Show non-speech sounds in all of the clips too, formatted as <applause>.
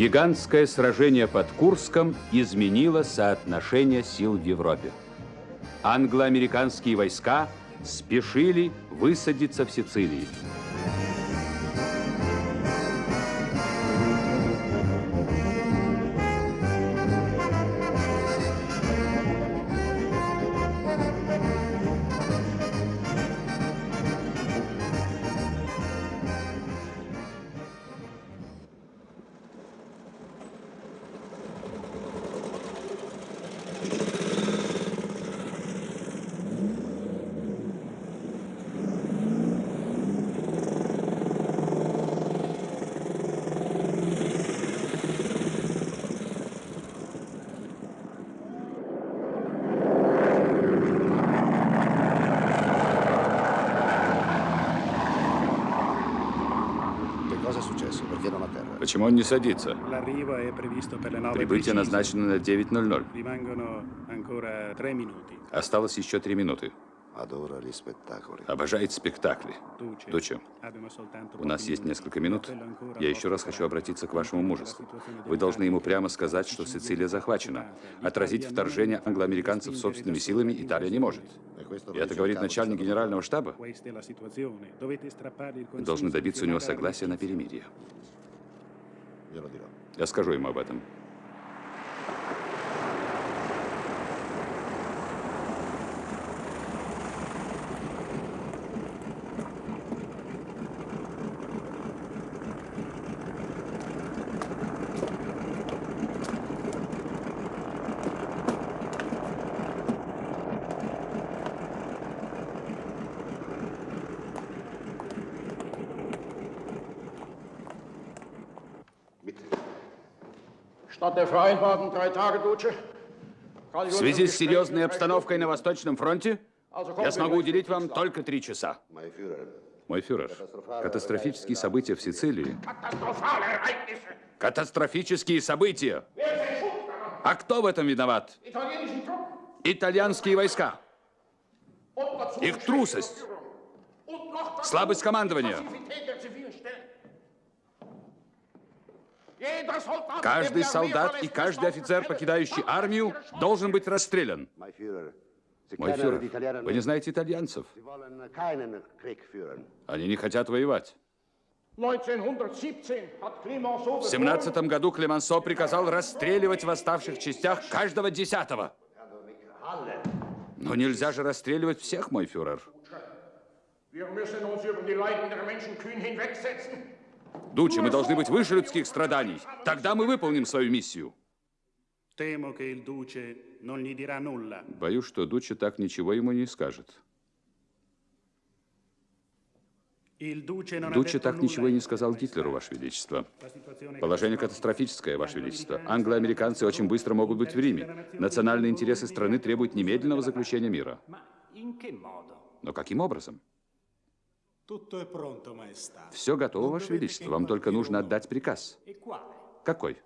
Гигантское сражение под Курском изменило соотношение сил в Европе. Англо-американские войска спешили высадиться в Сицилии. Почему он не садится? Прибытие назначено на 9.00. Осталось еще три минуты. Обожает спектакли. Доча, у нас есть несколько минут. Я еще раз хочу обратиться к вашему мужеству. Вы должны ему прямо сказать, что Сицилия захвачена. Отразить вторжение англоамериканцев собственными силами Италия не может. И это говорит начальник генерального штаба. Вы должны добиться у него согласия на перемирие. Я скажу ему об этом. В связи с серьезной обстановкой на Восточном фронте, я смогу уделить вам только три часа. Мой фюрер, катастрофические события в Сицилии. Катастрофические события. А кто в этом виноват? Итальянские войска. Их трусость. Слабость командования. Каждый солдат и каждый офицер, покидающий армию, должен быть расстрелян. Мой фюрер, вы не знаете итальянцев. Они не хотят воевать. В 17 году Клемансо приказал расстреливать в оставших частях каждого десятого. Но нельзя же расстреливать всех, мой фюрер. Дучи, мы должны быть выше людских страданий. Тогда мы выполним свою миссию. Боюсь, что Дучи так ничего ему не скажет. Дучи так ничего и не сказал Гитлеру, Ваше Величество. Положение катастрофическое, Ваше Величество. Англо-американцы очень быстро могут быть в Риме. Национальные интересы страны требуют немедленного заключения мира. Но каким образом? Все готово, Ваше Величество. Вам только нужно отдать приказ. Какой?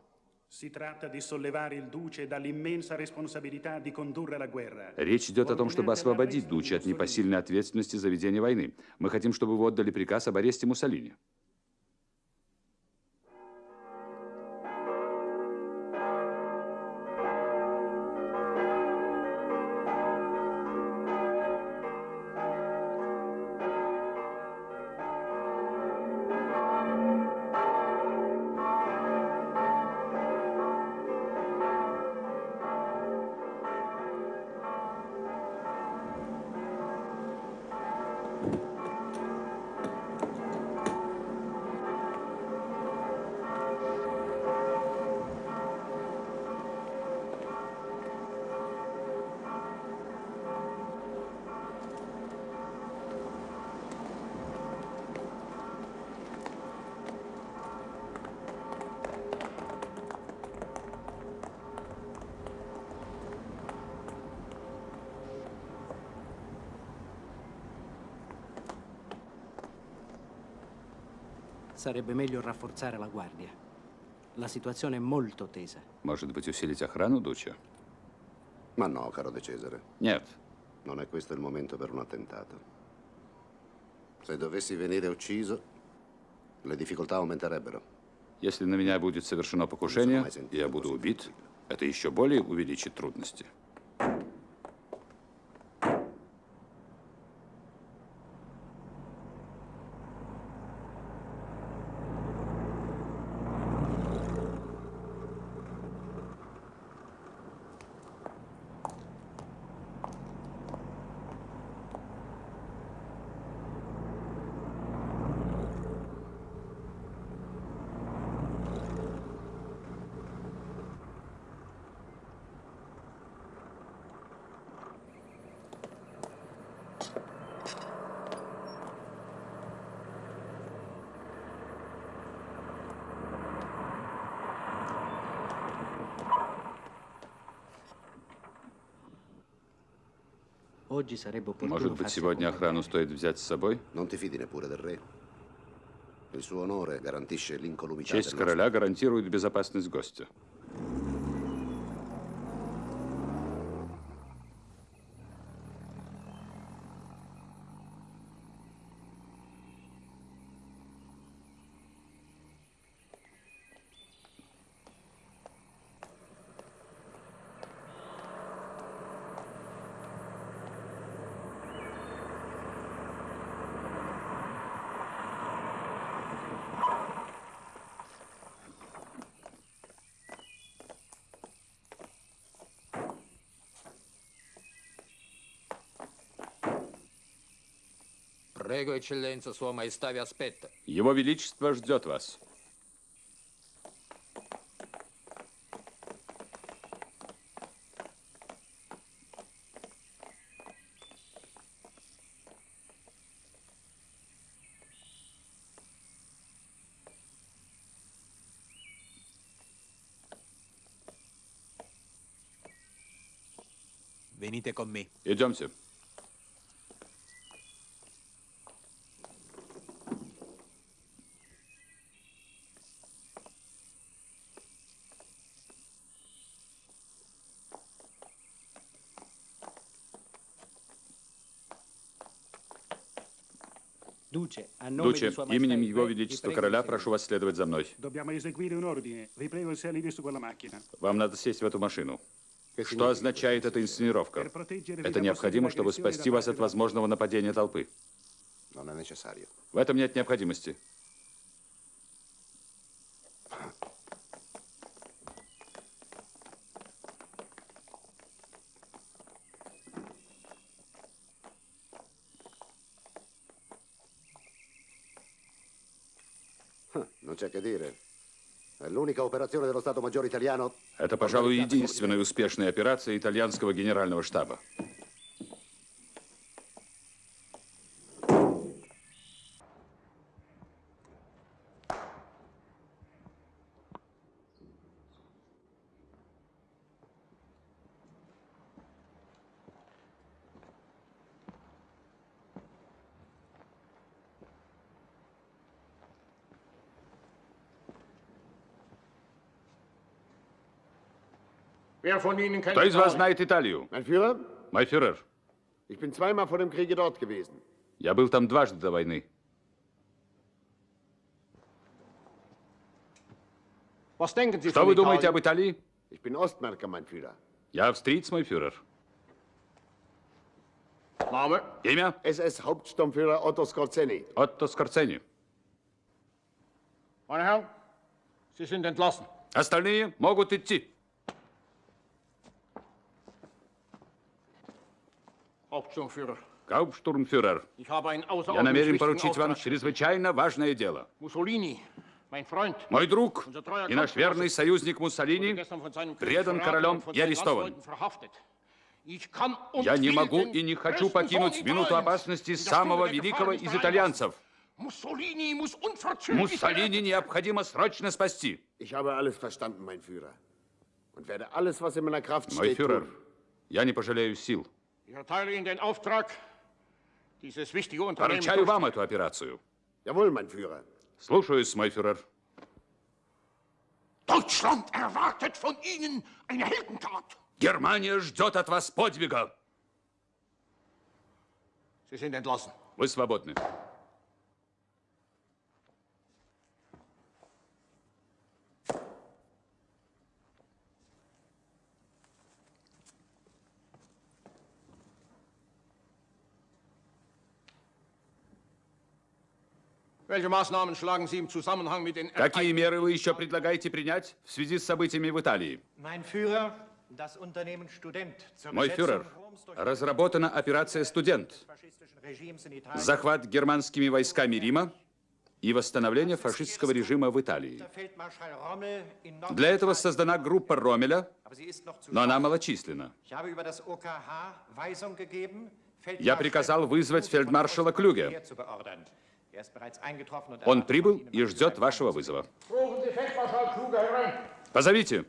Речь идет о том, чтобы освободить Дучи от непосильной ответственности за ведение войны. Мы хотим, чтобы вы отдали приказ об аресте Муссолини. Sarebbe meglio rafforzare la guardia. La situazione è molto tesa. Может быть, усилить охрану, Дуча? Ma no, caro De Cesare. Нет. Non è questo il momento per un attentato. Se dovessi venire ucciso, le difficoltà aumenterebbero. Если на меня будет совершено покушение, и я буду убит, это еще более увеличит трудности. Может быть, сегодня охрану стоит взять с собой? Честь короля гарантирует безопасность гостя. Его Величество ждет вас. Идемте. Дуче, именем Его Величества Короля прошу вас следовать за мной. Вам надо сесть в эту машину. Что означает эта инсценировка? Это необходимо, чтобы спасти вас от возможного нападения толпы. В этом нет необходимости. Non c'è che dire. L'unica operazione dello Stato Maggiore italiano. Это, пожалуй, единственная успешная операция итальянского генерального штаба. Кто из вас знает Италию? Мой фюрер. Я был там дважды до войны. Что вы думаете об Италии? Я австриец, мой фюрер. Name? Имя? SS Hauptsturmführer Otto Skorzeny. Отто Скорцени. Meine Herren, Sie sind entlassen. Остальные могут идти. Гауптштурмфюрер, ich habe einen я намерен поручить вам чрезвычайно важное дело. Mussolini, mein Freund, Мой друг и наш верный союзник Муссолини предан королем и арестован. Я не могу и не хочу покинуть минуту опасности самого великого из итальянцев. Муссолини необходимо срочно спасти. Мой фюрер, я не пожалею сил. Ich erteile Ihnen den Auftrag, dieses wichtige Unternehmen Поручаю вам эту операцию. Jawohl, mein Führer. Слушаюсь, мой фюрер. Deutschland erwartet von Ihnen eine Heldentat. Германия ждет от вас подвига. Sie sind entlassen. Вы свободны. Welche Maßnahmen schlagen Sie im Zusammenhang mit den Какие меры вы еще предлагаете принять в связи с событиями в Италии? Мой фюрер, разработана операция «Студент», захват германскими войсками Рима и восстановление фашистского режима в Италии. Для этого создана группа Ромеля, но она малочисленна. Я приказал вызвать фельдмаршала Клюге. Er Он прибыл и ждет вашего вызова. Позовите.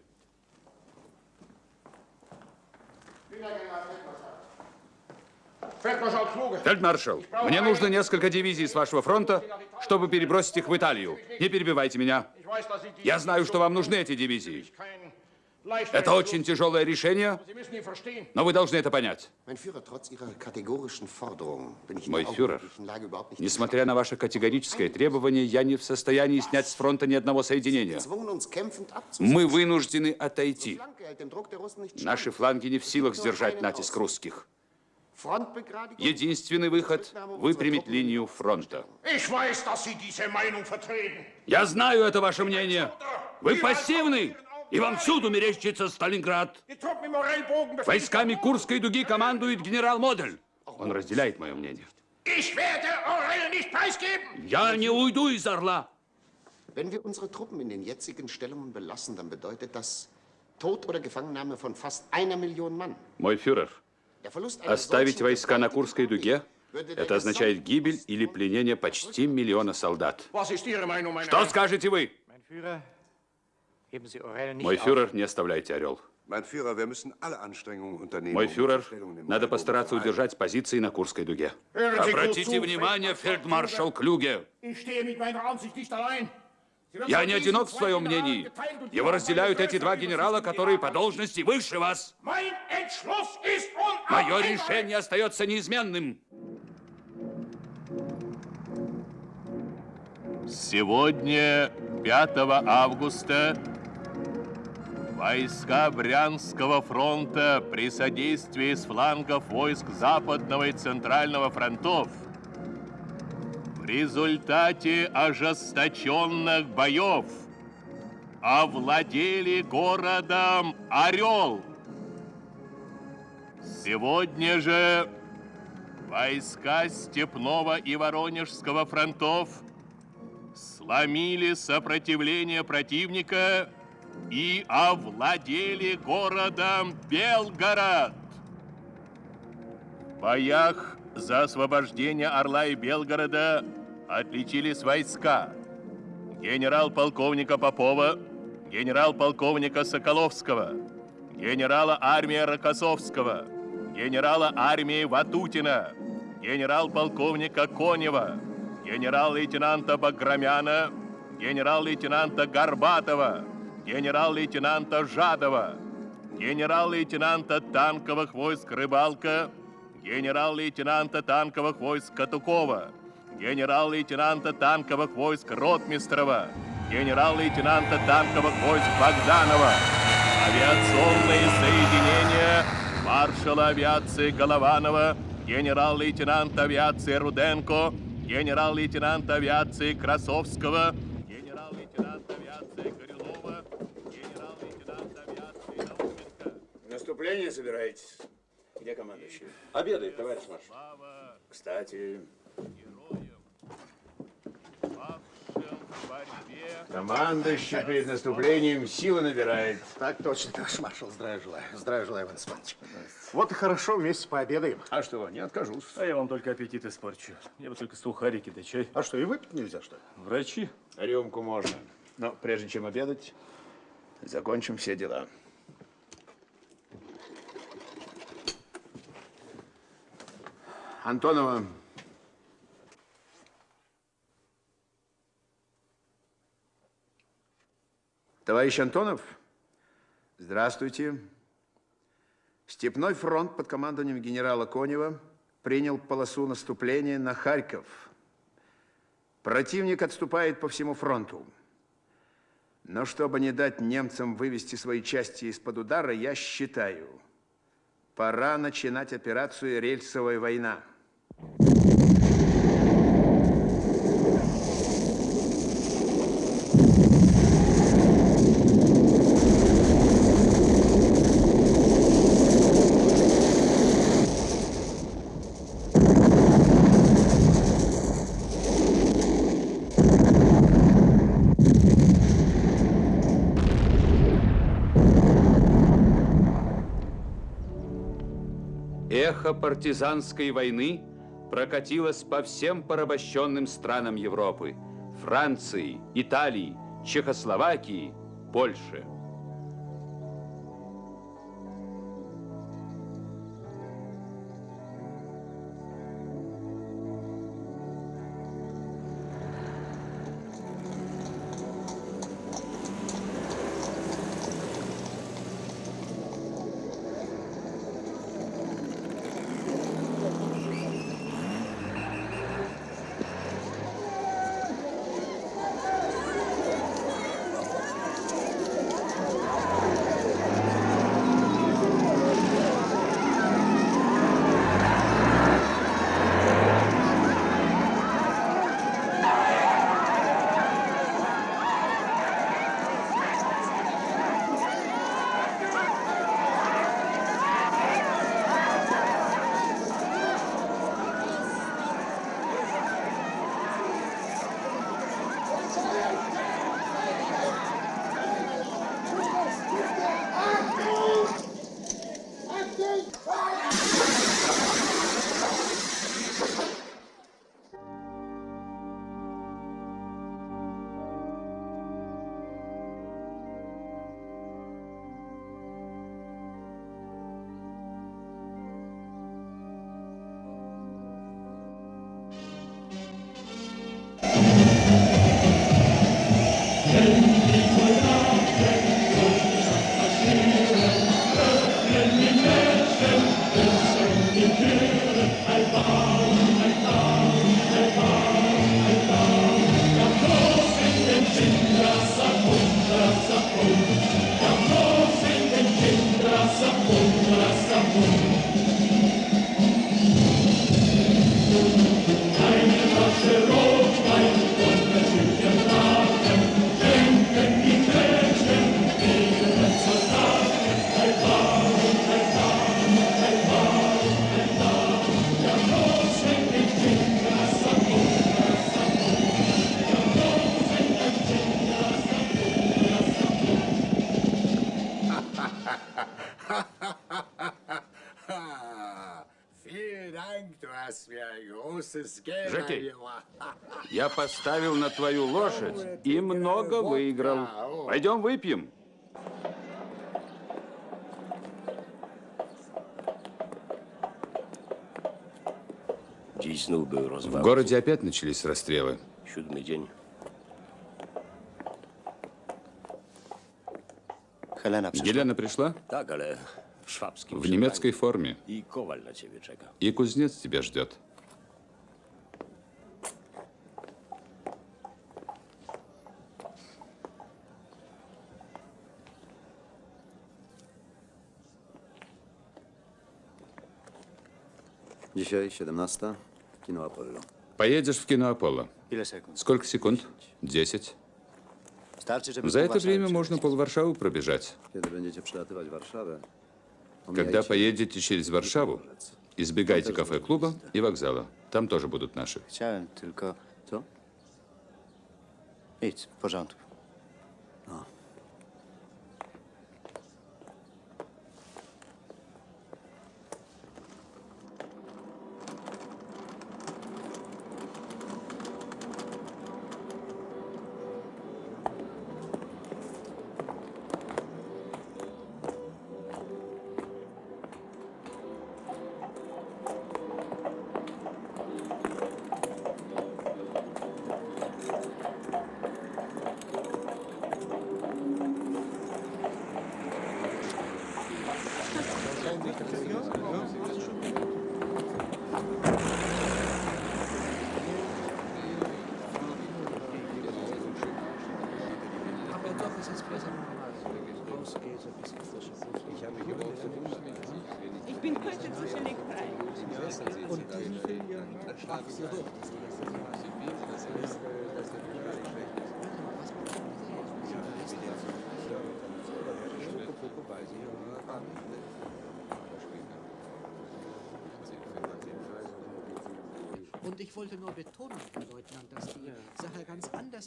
Фельдмаршал, мне нужно несколько дивизий с вашего фронта, чтобы перебросить их в Италию. Не перебивайте меня. Я знаю, что вам нужны эти дивизии. Это очень тяжелое решение, но вы должны это понять. Мой фюрер, Несмотря на ваше категорическое требование, я не в состоянии снять с фронта ни одного соединения. Мы вынуждены отойти. Наши фланги не в силах сдержать натиск русских. Единственный выход – выпрямить линию фронта. Я знаю это ваше мнение. Вы пассивны, и вам всюду мерещится Сталинград. Войсками Курской дуги командует генерал Модель. Он разделяет мое мнение. Я не уйду из Орла. Wenn wir unsere Truppen in den jetzigen Stellungen belassen, dann bedeutet das Tod oder Gefangennahme von fast einer Million Mann. Мой фюрер, оставить войска на Курской дуге это означает гибель или пленение почти миллиона солдат. Что скажете вы? Mein Führer, heben Sie Orel nicht Мой фюрер, не оставляйте Орел. Мой um фюрер, надо постараться удержать позиции на Курской дуге. Обратите внимание, фельдмаршал Клюге. Я не одинок в своем мнении. Его разделяют эти два генерала, которые по должности выше вас. Мое решение остается неизменным. Сегодня, 5 августа, войска Брянского фронта при содействии с флангов войск Западного и Центрального фронтов в результате ожесточенных боев овладели городом Орел. Сегодня же войска Степного и Воронежского фронтов сломили сопротивление противника и овладели городом Белгород. В боях за освобождение Орла и Белгорода отличились войска генерал-полковника Попова, генерал-полковника Соколовского, генерала армии Рокоссовского, генерала армии Ватутина, генерал-полковника Конева, генерал-лейтенанта Баграмяна, генерал-лейтенанта Горбатова, генерал-лейтенанта Жадова, генерал-лейтенанта танковых войск Рыбалка, генерал-лейтенанта танковых войск Катукова, генерал-лейтенанта танковых войск Ротмистрова, генерал-лейтенанта танковых войск Богданова, авиационные соединения маршала авиации Голованова, генерал-лейтенанта авиации Руденко, генерал-лейтенанта авиации Красовского, генерал-лейтенанта авиации Горюлова, генерал-лейтенанта авиации Науменко. Наступление собираетесь? Где командующий? Обедает, товарищ маршал. Кстати, командующий перед наступлением силы набирает. Так точно, товарищ маршал. Здравия желаю. Здравия желаю, Иван Иванович. Вот и хорошо, вместе пообедаем. А что, не откажусь. А я вам только аппетит испорчу. Я бы только сухарики да чай. А что, и выпить нельзя, что ли? Врачи? Рюмку можно. Но прежде чем обедать, закончим все дела. Антонова. Товарищ Антонов, здравствуйте. Степной фронт под командованием генерала Конева принял полосу наступления на Харьков. Противник отступает по всему фронту. Но чтобы не дать немцам вывести свои части из-под удара, я считаю, пора начинать операцию «Рельсовая война» эхо партизанской войны прокатилось по всем порабощенным странам Европы. Франции, Италии, Чехословакии, Польши. Жеки, я поставил на твою лошадь и много выиграл. Пойдем выпьем. В городе опять начались расстрелы. Елена пришла? В немецкой форме. И кузнец тебя ждет. Dzisiaj 17. Kino Apollo. Поедешь в кино Аполло. Сколько секунд? Десять. За это время можно пробежать. Będziecie przelatywać Warszawę, Когда поедете через Варшаву, избегайте кафе-клуба и вокзала. Там тоже будут наши. Chciałem tylko... Co?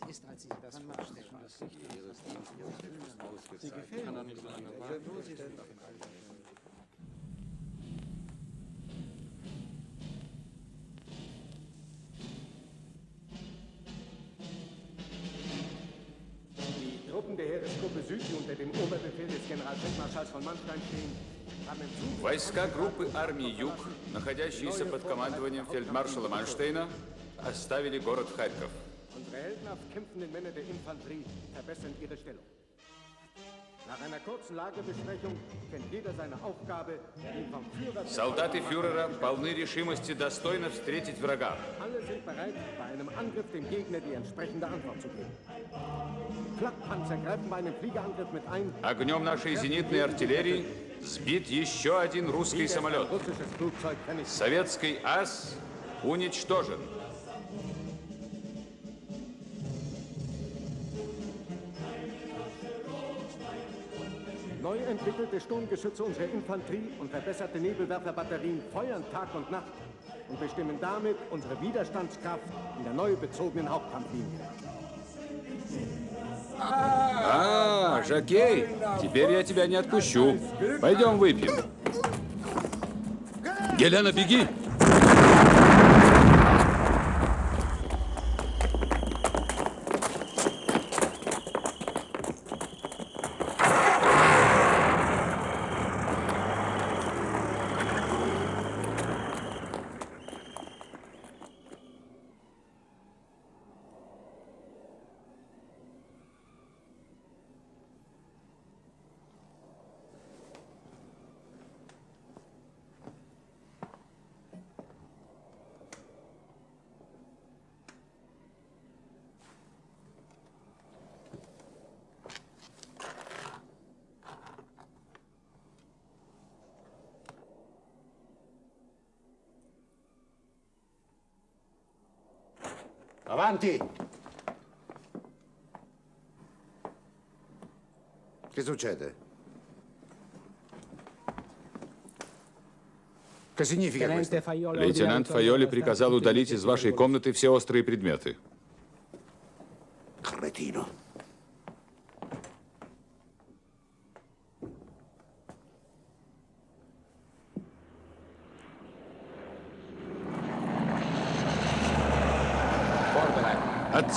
das ist, als ich das vorstelle. Das nicht ihres Teams ausgezeichnet. Ich kann doch nicht so lange warten. Die Truppen der Heeresgruppe Süd, die unter dem Oberbefehl des Generalfeldmarschalls von Manstein stehen, Войска группы армии «Юг», находящиеся под командованием фельдмаршала Манштейна, оставили город Харьков. Heldenhaft kämpfenden Männer der Infanterie verbessern ihre Stellung. Nach einer kurzen Lagebesprechung kennt jeder seine Aufgabe, die vom Führer... Солдаты фюрера полны решимости достойно встретить врага. Alle sind bereit, bei einem Angriff dem Gegner die entsprechende Antwort zu geben. Flakpanzer greifen bei einem Fliegerangriff mit ein. Огнем нашей зенитной артиллерии сбит еще один русский самолет. Советский ас уничтожен. Neu entwickelte Sturmgeschütze unserer Infanterie und verbesserte Nebelwerferbatterien feuern Tag und Nacht und bestimmen damit unsere Widerstandskraft in der neu bezogenen Hauptkampflinie. А, Жакей, теперь я тебя не отпущу. Пойдем выпьем. Гелена, беги! Avanti! Che succede? Che significa questo? Лейтенант Файоли приказал удалить из вашей комнаты все острые предметы.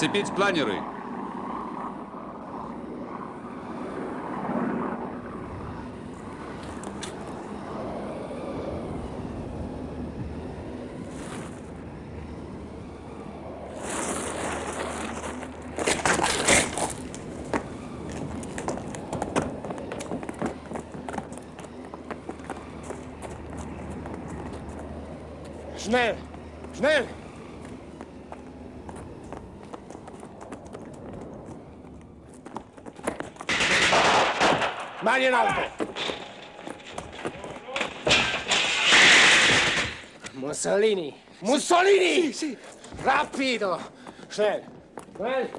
Отцепить планеры! Schnell! Schnell! Mani in alto! Mussolini! Mussolini! Sì, sì! Rapido! Schnell! Schnell!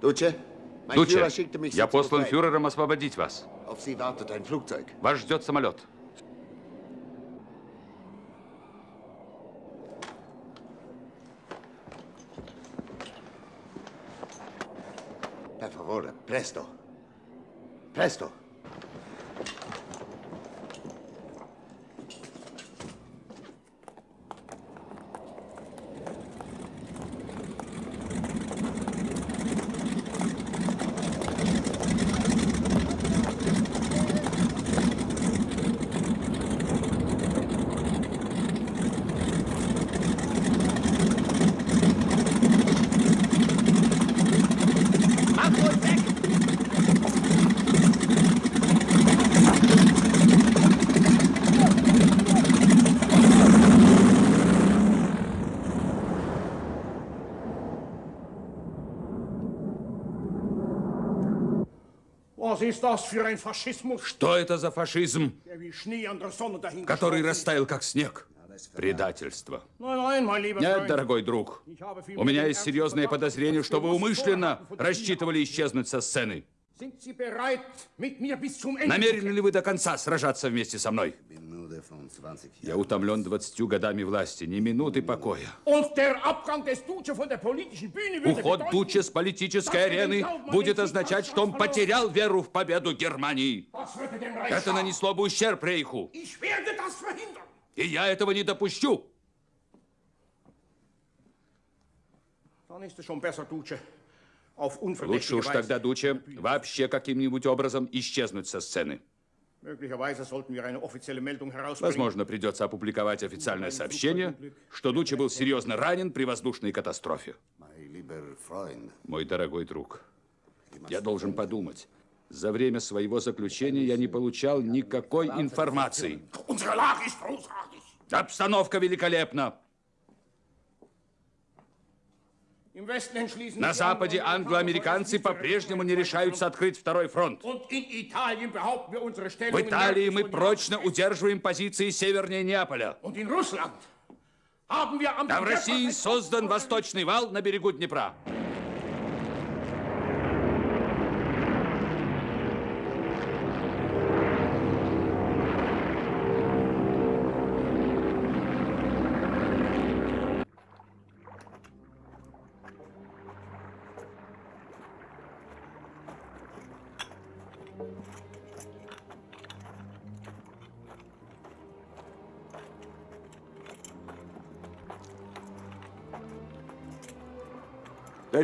Дуче, я послан фюрером освободить вас. Auf Sie wartet ein Flugzeug. Вас ждет самолет. Presto. Presto. Что это за фашизм, который растаял как снег? Предательство. Нет, дорогой друг. У меня есть серьезное подозрение, что вы умышленно рассчитывали исчезнуть со сцены. Намерены ли вы до конца сражаться вместе со мной? Я утомлен двадцатью годами власти, ни минуты покоя. Уход Дуче с политической арены будет означать, что он потерял веру в победу Германии. Это нанесло бы ущерб Рейху. И я этого не допущу. Лучше уж тогда, Дуче, вообще каким-нибудь образом исчезнуть со сцены. Возможно, придется опубликовать официальное сообщение, что Дуче был серьезно ранен при воздушной катастрофе. Мой дорогой друг, я должен подумать. За время своего заключения я не получал никакой информации. Обстановка великолепна. На Западе англоамериканцы по-прежнему не решаются открыть второй фронт. В Италии мы прочно удерживаем позиции севернее Неаполя. А в России создан восточный вал на берегу Днепра.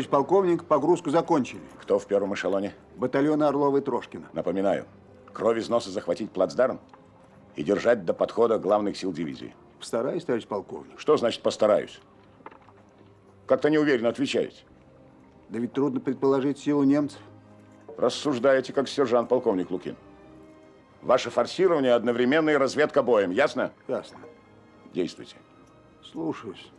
Товарищ полковник, погрузку закончили. Кто в первом эшелоне? Батальоны Орлова и Трошкина. Напоминаю, кровь из носа захватить плацдарм и держать до подхода главных сил дивизии. Постараюсь, товарищ полковник. Что значит постараюсь? Как-то неуверенно отвечаете. Да ведь трудно предположить силу немцев. Рассуждаете, как сержант-полковник Лукин. Ваше форсирование одновременно и разведка боем, ясно? Ясно. Действуйте. Слушаюсь.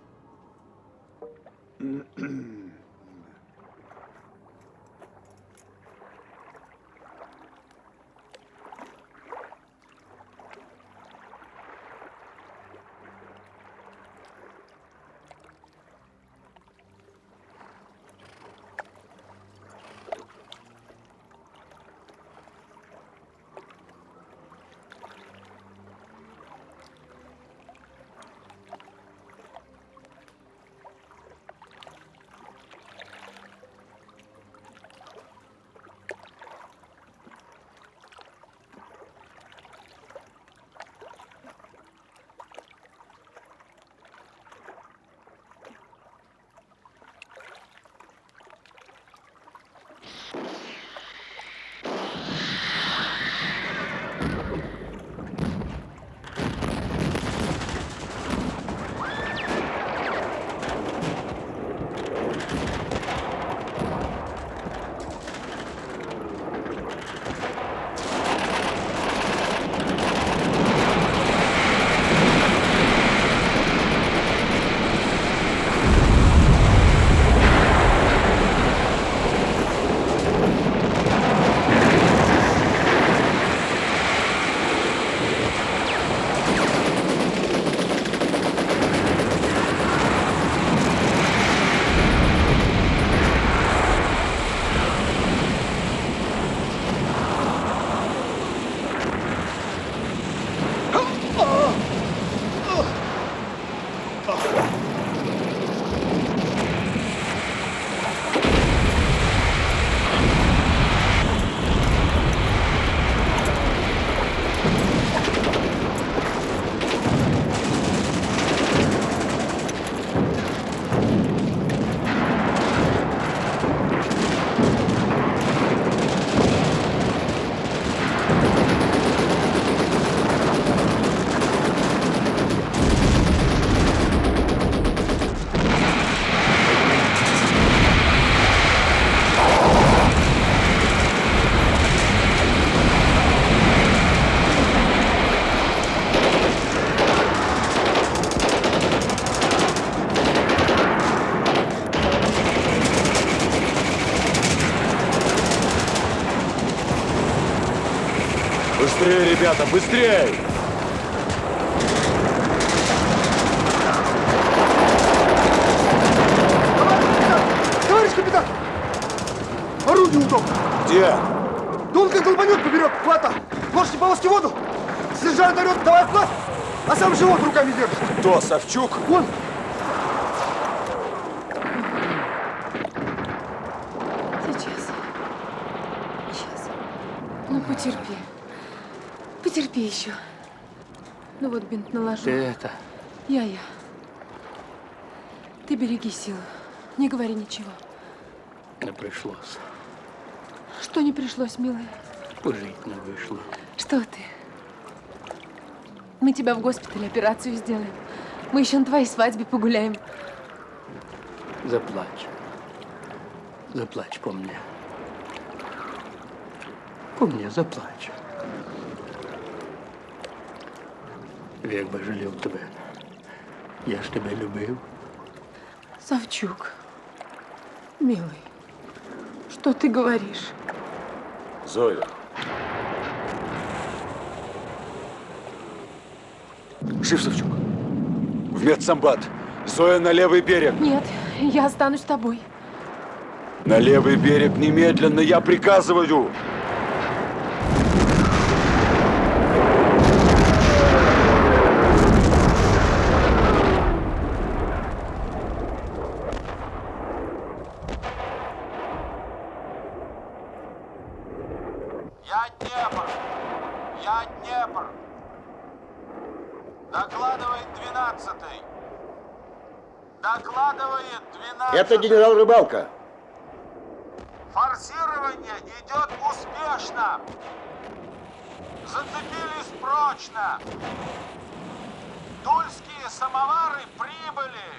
Быстрее, ребята, быстрее! Товарищ капитан! Орудие удобно. Где? Долго долбанет поперек хвата. Можете полоски воду? Сержант орет, давай флаг, а сам живот руками держит. Кто, Савчук? Вон. Сейчас. Сейчас. Ну, потерпи. Потерпи еще. Ну вот бинт наложу. Ты это... Я-я. Ты береги силы. Не говори ничего. Не пришлось. Что не пришлось, милый? Пожить не вышло. Что ты? Мы тебя в госпитале операцию сделаем. Мы еще на твоей свадьбе погуляем. Заплачь. Заплачь по мне. По мне заплачь. Век бы жалел тебе. Я ж тебе любил. Савчук, милый, что ты говоришь? Зоя. Жив Савчук. В медсамбат. Зоя на левый берег. Нет, я останусь с тобой. На левый берег немедленно, я приказываю. Я Днепр! Я Днепр! Докладывает двенадцатый! Докладывает двенадцатый! Это генерал Рыбалка. Форсирование идет успешно! Зацепились прочно! Тульские самовары прибыли!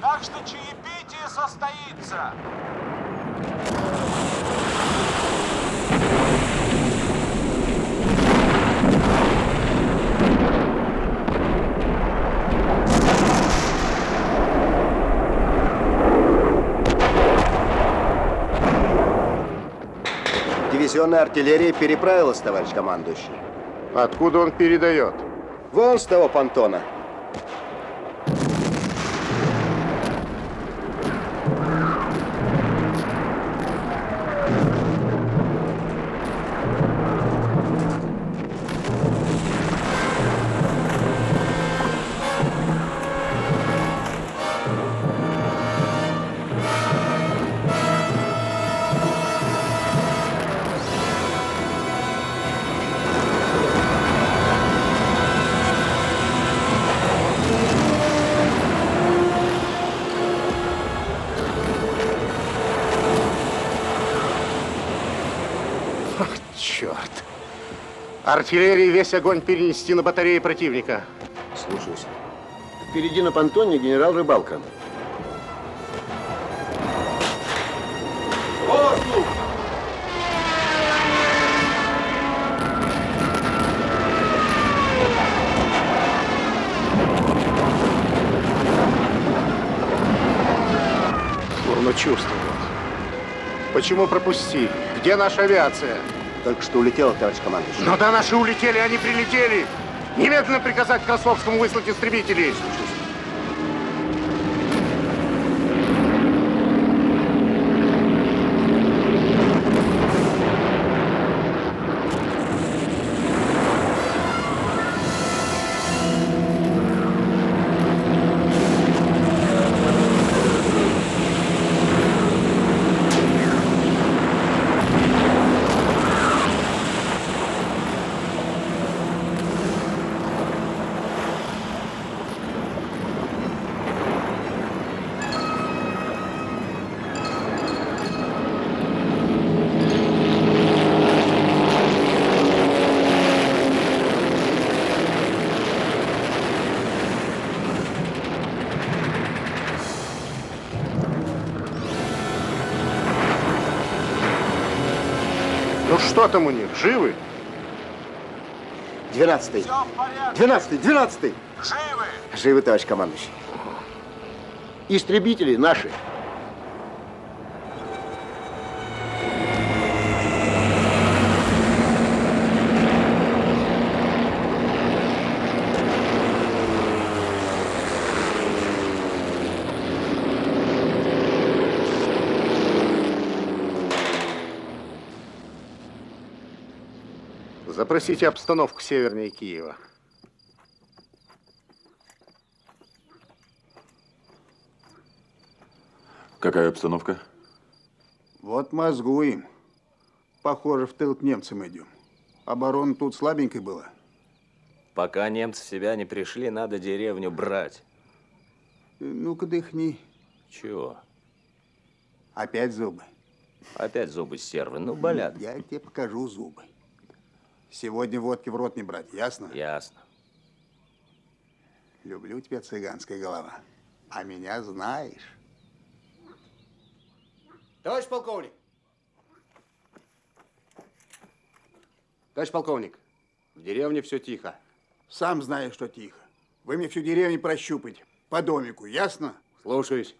Так что чаепитие состоится! Дивизионная артиллерия переправилась, товарищ командующий. Откуда он передает? Вон с того понтона. Артиллерии весь огонь перенести на батареи противника. Слушаюсь. Впереди на понтоне генерал Рыбалка. Воздух! Дурно чувствую. Почему пропустили? Где наша авиация? Только что улетела, товарищ командующий. Ну да, наши улетели, они прилетели. Немедленно приказать Красовскому выслать истребителей. Что там у них, живы? Двенадцатый. Двенадцатый, двенадцатый. Живы! Живы, товарищ командующий. Истребители наши. Запросите обстановку севернее Киева. Какая обстановка? Вот мозгуем. Похоже, в тыл к немцам идем. Оборона тут слабенькой была. Пока немцы в себя не пришли, надо деревню брать. Ну-ка дыхни. Чего? Опять зубы. Опять зубы сервы. Ну, болят. Я тебе покажу зубы. Сегодня водки в рот не брать, ясно? Ясно. Люблю тебя, цыганская голова. А меня знаешь. Товарищ полковник! Товарищ полковник, в деревне все тихо. Сам знаешь, что тихо. Вы мне всю деревню прощупать. По домику, ясно? Слушаюсь.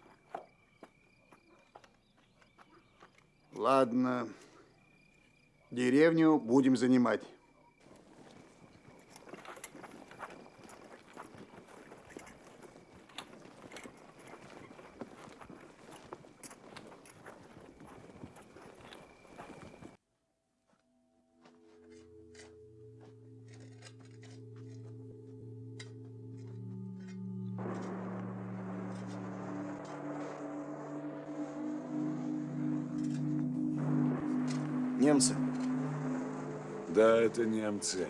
Ладно. Деревню будем занимать. Немцы.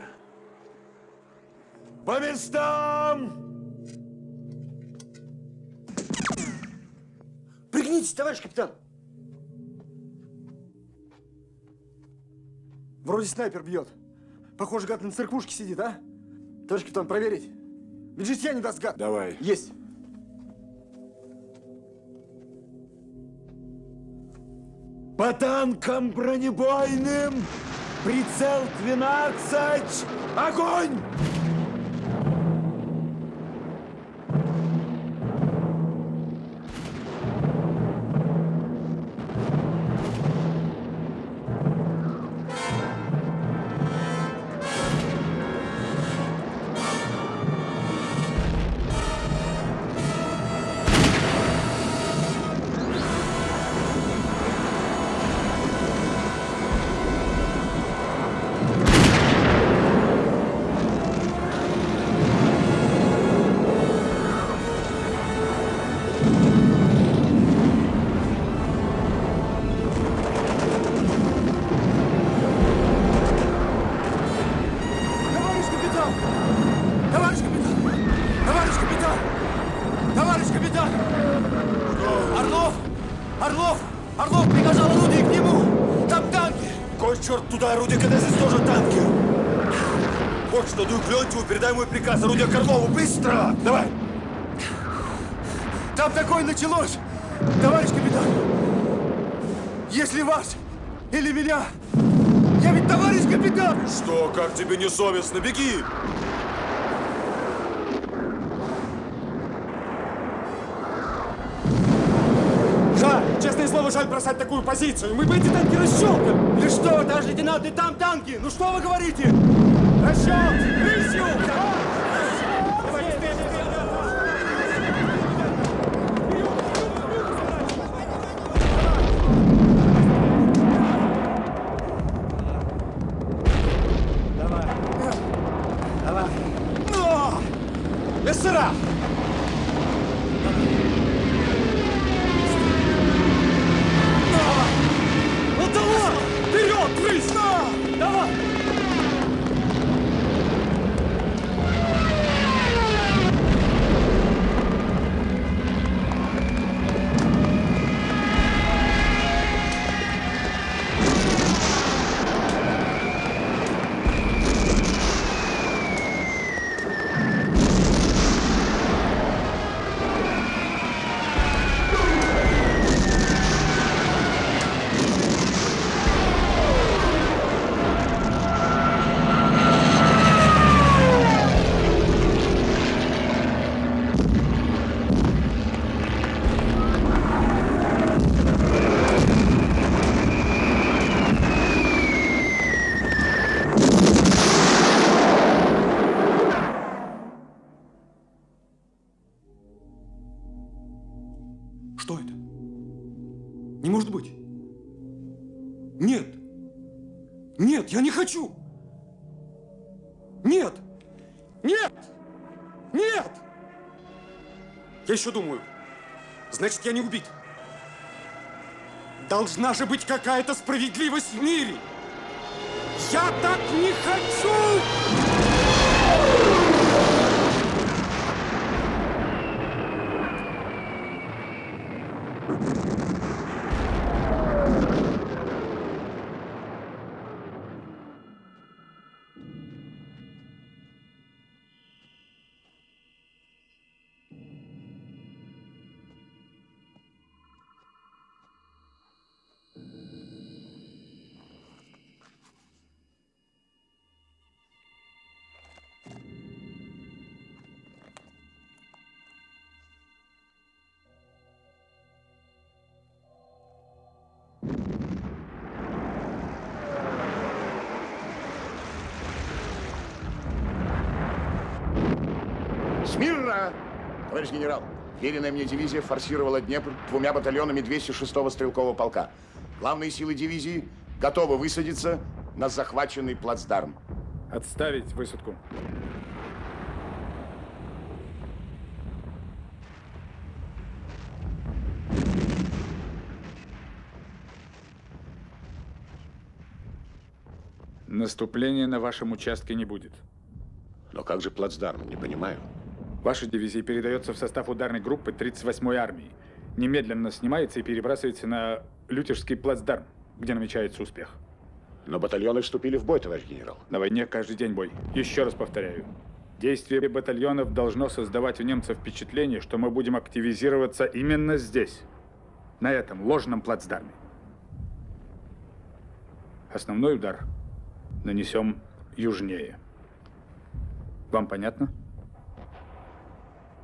По местам! Пригнитесь, товарищ капитан. Вроде снайпер бьет. Похоже, гад на церквушке сидит, а? Товарищ капитан, проверить. Ведь житья не даст гад. Давай. Есть. По танкам бронебойным! Прицел 12! Огонь! Туда орудие, здесь тоже танки? Вот что, дуй к Леонтьеву, передай мой приказ, орудие к Орлову, быстро! Давай! Там такое началось! Товарищ капитан! Если вас или меня, я ведь товарищ капитан! Что, как тебе не совестно? Беги! Жаль бросать такую позицию. Мы бы эти танки расщелкали. Или что, товарищ лейтенант, и там танки. Ну что вы говорите? Расчет! Рысью! Давай! Я не хочу. Нет. Нет. Нет. Я еще думаю. Значит, я не убит. Должна же быть какая-то справедливость в мире. Я так не хочу! Смирно! Товарищ генерал, веренная мне дивизия форсировала Днепр двумя батальонами 206-го стрелкового полка. Главные силы дивизии готовы высадиться на захваченный плацдарм. Отставить высадку. Наступления на вашем участке не будет. Но как же плацдарм? Не понимаю. Ваша дивизия передается в состав ударной группы 38-й армии. Немедленно снимается и перебрасывается на Лютежский плацдарм, где намечается успех. Но батальоны вступили в бой, товарищ генерал. На войне каждый день бой. Еще раз повторяю. Действие батальонов должно создавать у немцев впечатление, что мы будем активизироваться именно здесь, на этом ложном плацдарме. Основной удар нанесем южнее. Вам понятно?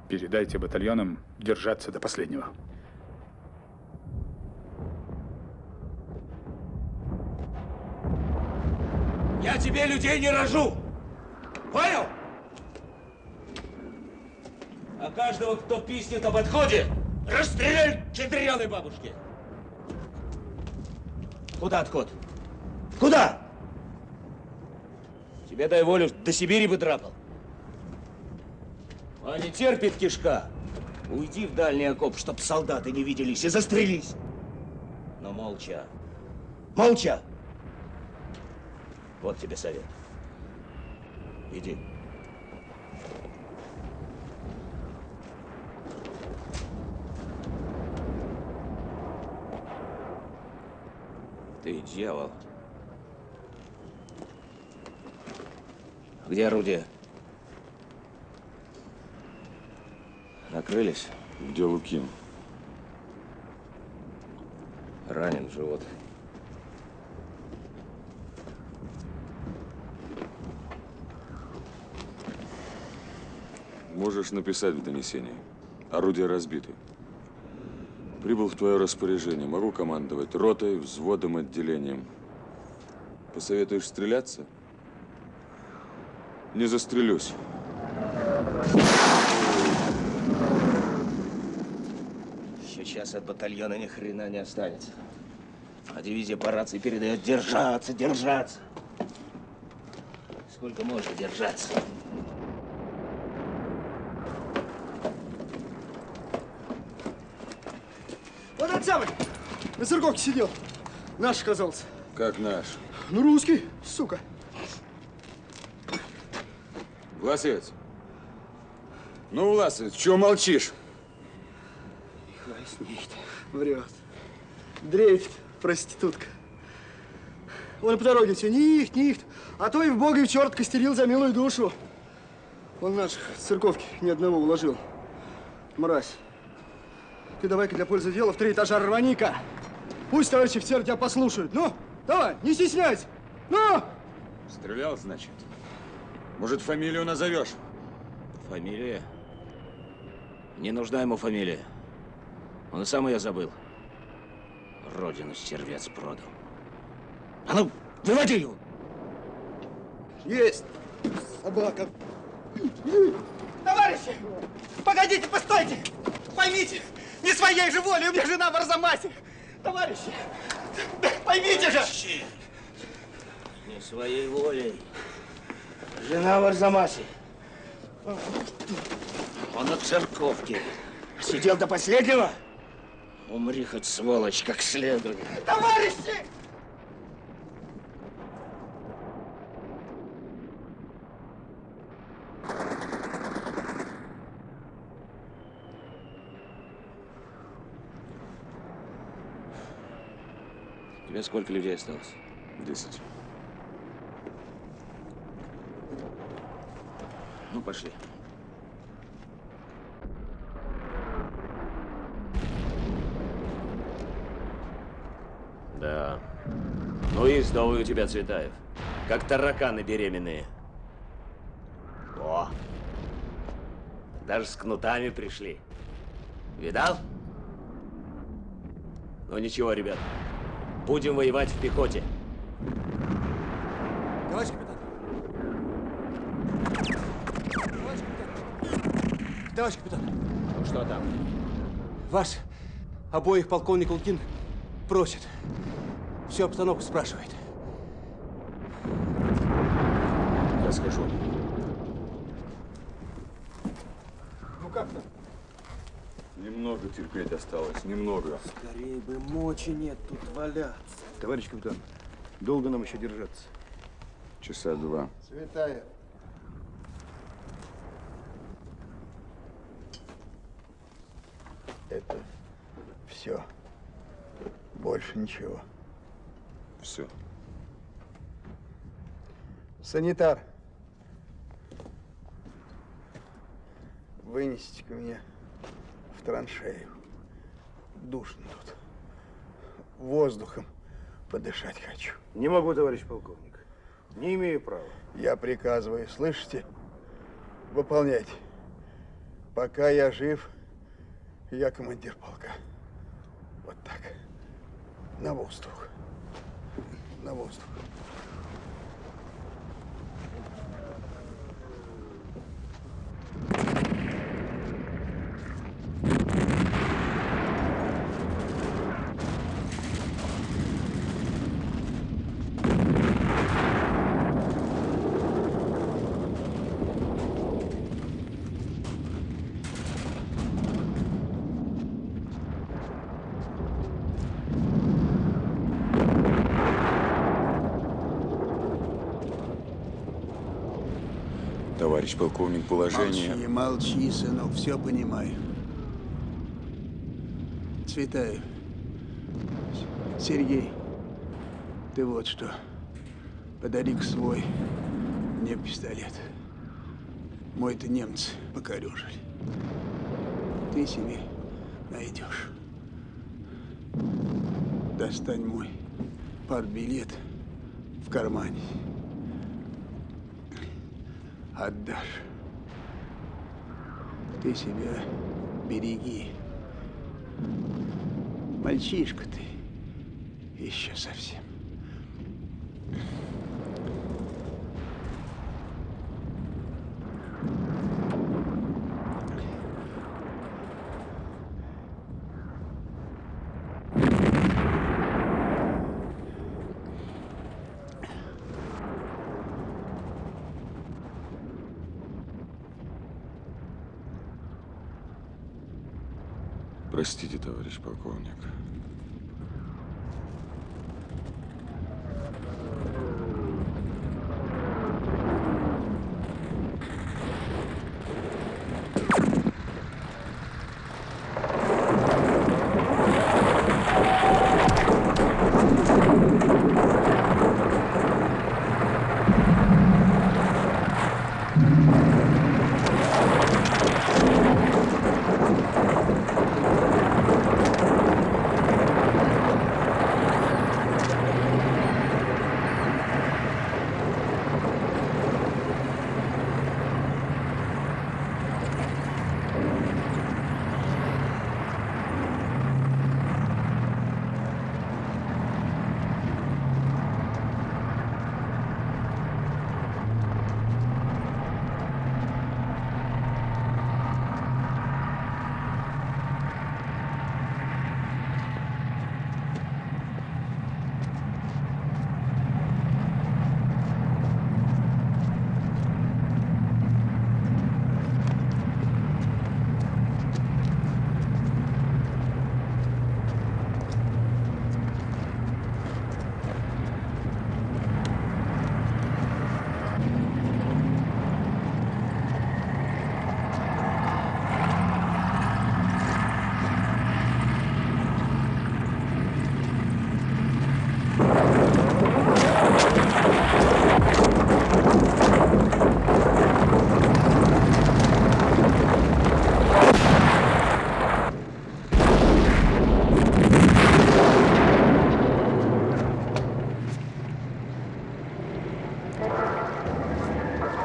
Передайте батальонам держаться до последнего. Я тебе людей не рожу! Понял? А каждого, кто писнет об отходе, расстреляй к четырёной бабушке! Куда отход? Куда? Тебе дай волю, до Сибири бы драпал. А не терпит кишка. Уйди в дальний окоп, чтоб солдаты не виделись, и застрелись. Но молча. Молча! Вот тебе совет. Иди. Ты дьявол. Где орудие? Накрылись? Где Лукин? Ранен в живот. Можешь написать в донесении. Орудия разбиты. Прибыл в твое распоряжение. Могу командовать ротой, взводом, отделением. Посоветуешь стреляться? Не застрелюсь. Еще час от батальона ни хрена не останется. А дивизия по рации передает держаться, держаться. Сколько можно держаться? Вот этот самый на церковке сидел. Наш оказался. Как наш? Ну, русский, сука. Власец. Ну, Власец, чего молчишь? Краснеет, врет. Дрейфит, проститутка. Он по дороге все нихт, нихт. А то и в бога и в черт костерил за милую душу. Он наших церковки ни одного уложил. Мразь. Ты давай-ка для пользы дела в три этажа рвани-ка. Пусть товарищи офицеры тебя послушают. Ну, давай, не стесняйся. Ну! Стрелял, значит? Может, фамилию назовешь? Фамилия? Не нужна ему фамилия. Он и сам ее забыл. Родину стервец продал. А ну, выводи его! Есть! Собака! Товарищи! Погодите, постойте! Поймите, не своей же волей, у меня жена в Арзамасе! Товарищи! Поймите же! Не своей волей. Жена в Арзамасе. Он от церковки. Сидел до последнего? Умри хоть, сволочь, как следует. Товарищи! У тебя сколько людей осталось? Десять. Ну, пошли. Да. Ну у тебя, Цветаев. Как тараканы беременные. О! Даже с кнутами пришли. Видал? Ну ничего, ребят. Будем воевать в пехоте. Товарищ капитан. Товарищ капитан. Товарищ капитан. Что там? Вас обоих полковник Лукин просит. Всю обстановку спрашивает. Я скажу. Ну как там? Немного терпеть осталось, немного. Скорее бы мочи нет тут валяться. Товарищ капитан, долго нам еще держаться? Часа два. Цветаев. Это все. Больше ничего. Все. Санитар. Вынесите-ка меня в траншею. Душно тут. Воздухом подышать хочу. Не могу, товарищ полковник. Не имею права. Я приказываю, слышите? Выполняйте. Пока я жив, я командир полка. Вот так. На воздух. На воздух. Товарищ полковник, положение... Молчи, молчи, сынок, все понимаю. Цветаев. Сергей, ты вот что. Подари-ка свой мне пистолет. Мой-то немцы покорежили. Ты себе найдешь. Достань мой партбилет в кармане. Отдашь. Ты себя береги. Мальчишка ты. Еще совсем. Товарищ полковник.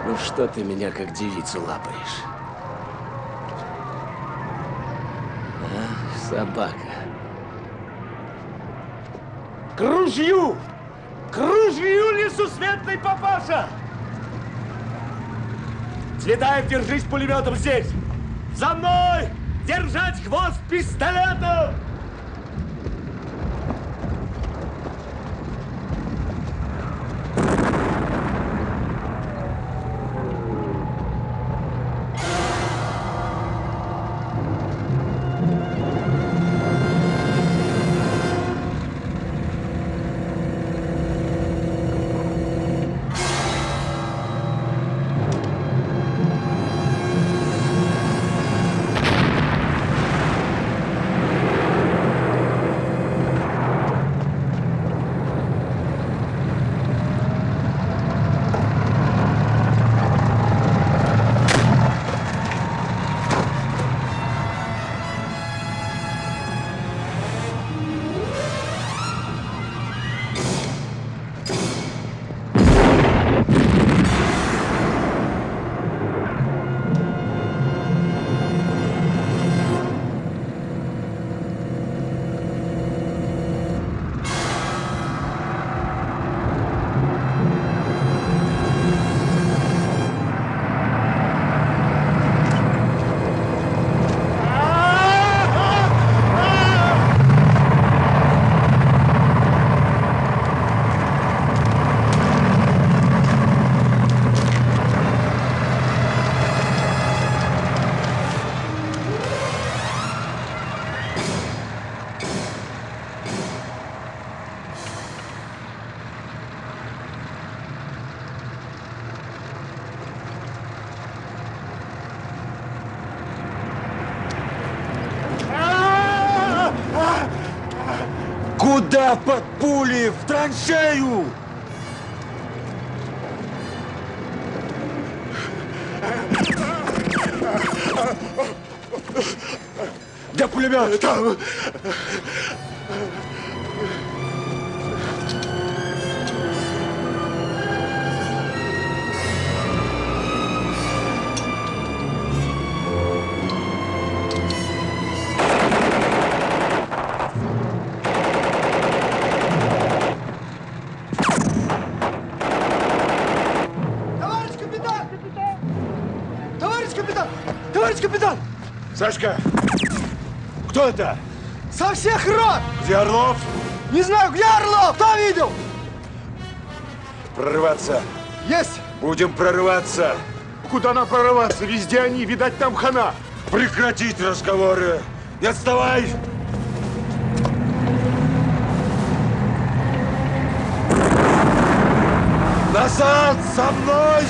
Ну что ты меня как девицу лапаешь? А, собака. К ружью! К ружью несусветный папаша! Цветаев, держись пулеметом здесь! За мной! Держать хвост пистолетом! Под пули? В траншею! Где пулемет? Там. Это? Со всех рот! Где Орлов? Не знаю, где Орлов? Кто видел? Прорываться. Есть! Будем прорываться. Куда нам прорываться? Везде они, видать, там хана. Прекратить разговоры. Не отставай! Назад! За мной!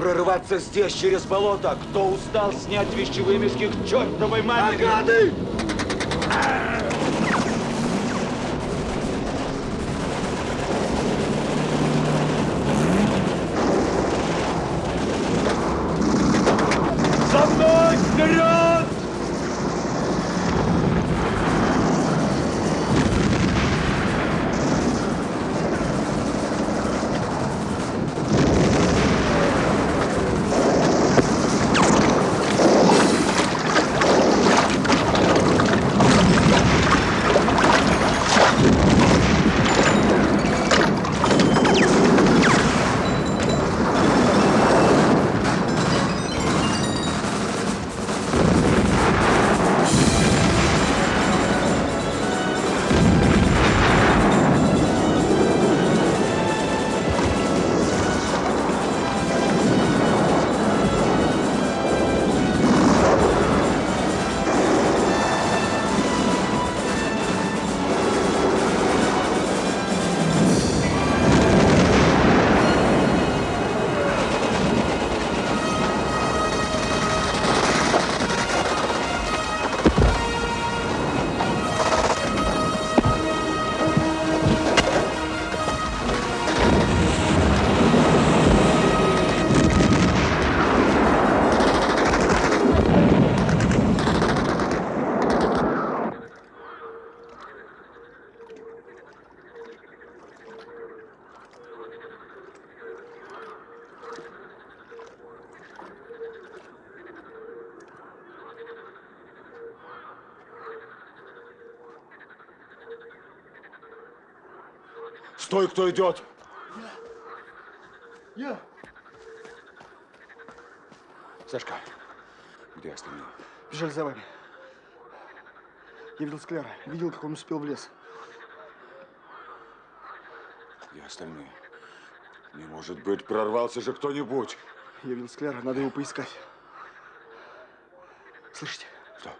Прорываться здесь, через болото. Кто устал снять вещевыми с них чертовой матери? Нагады! Стой, кто идет! Я. Сашка, где остальные? Бежали за вами. Я видел Скляра. Видел, как он успел в лес. Где остальные? Не может быть, прорвался же кто-нибудь. Я видел Скляра. Надо его поискать. Слышите? Что?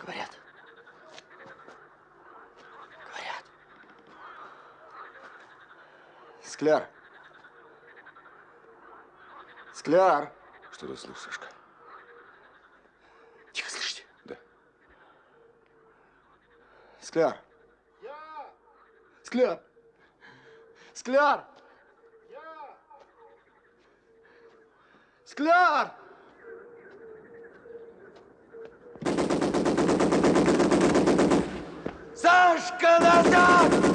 Говорят. Скляр. Скляр. Что ты слышишь, Сашка? Тихо, слышите? Да. Скляр. Скляр. Скляр. Скляр. Сашка, назад!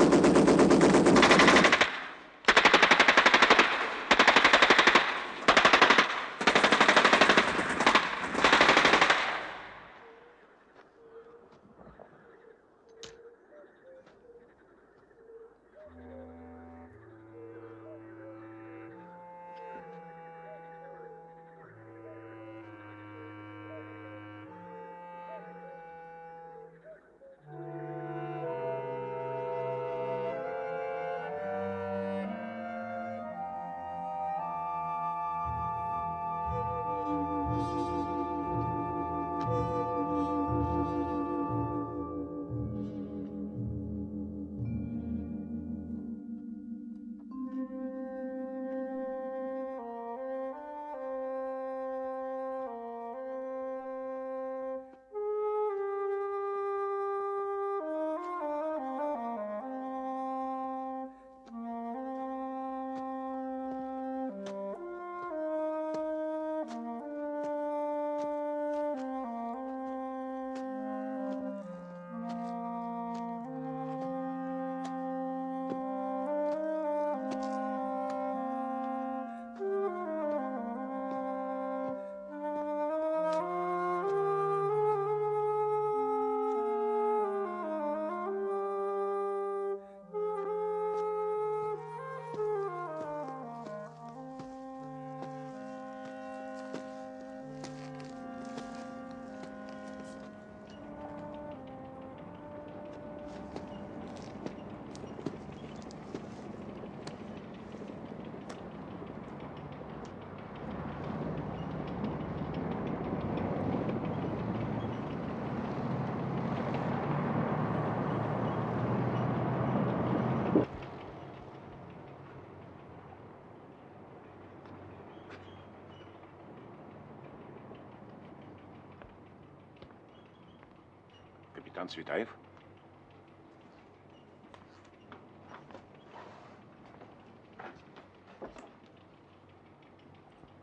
Цветаев?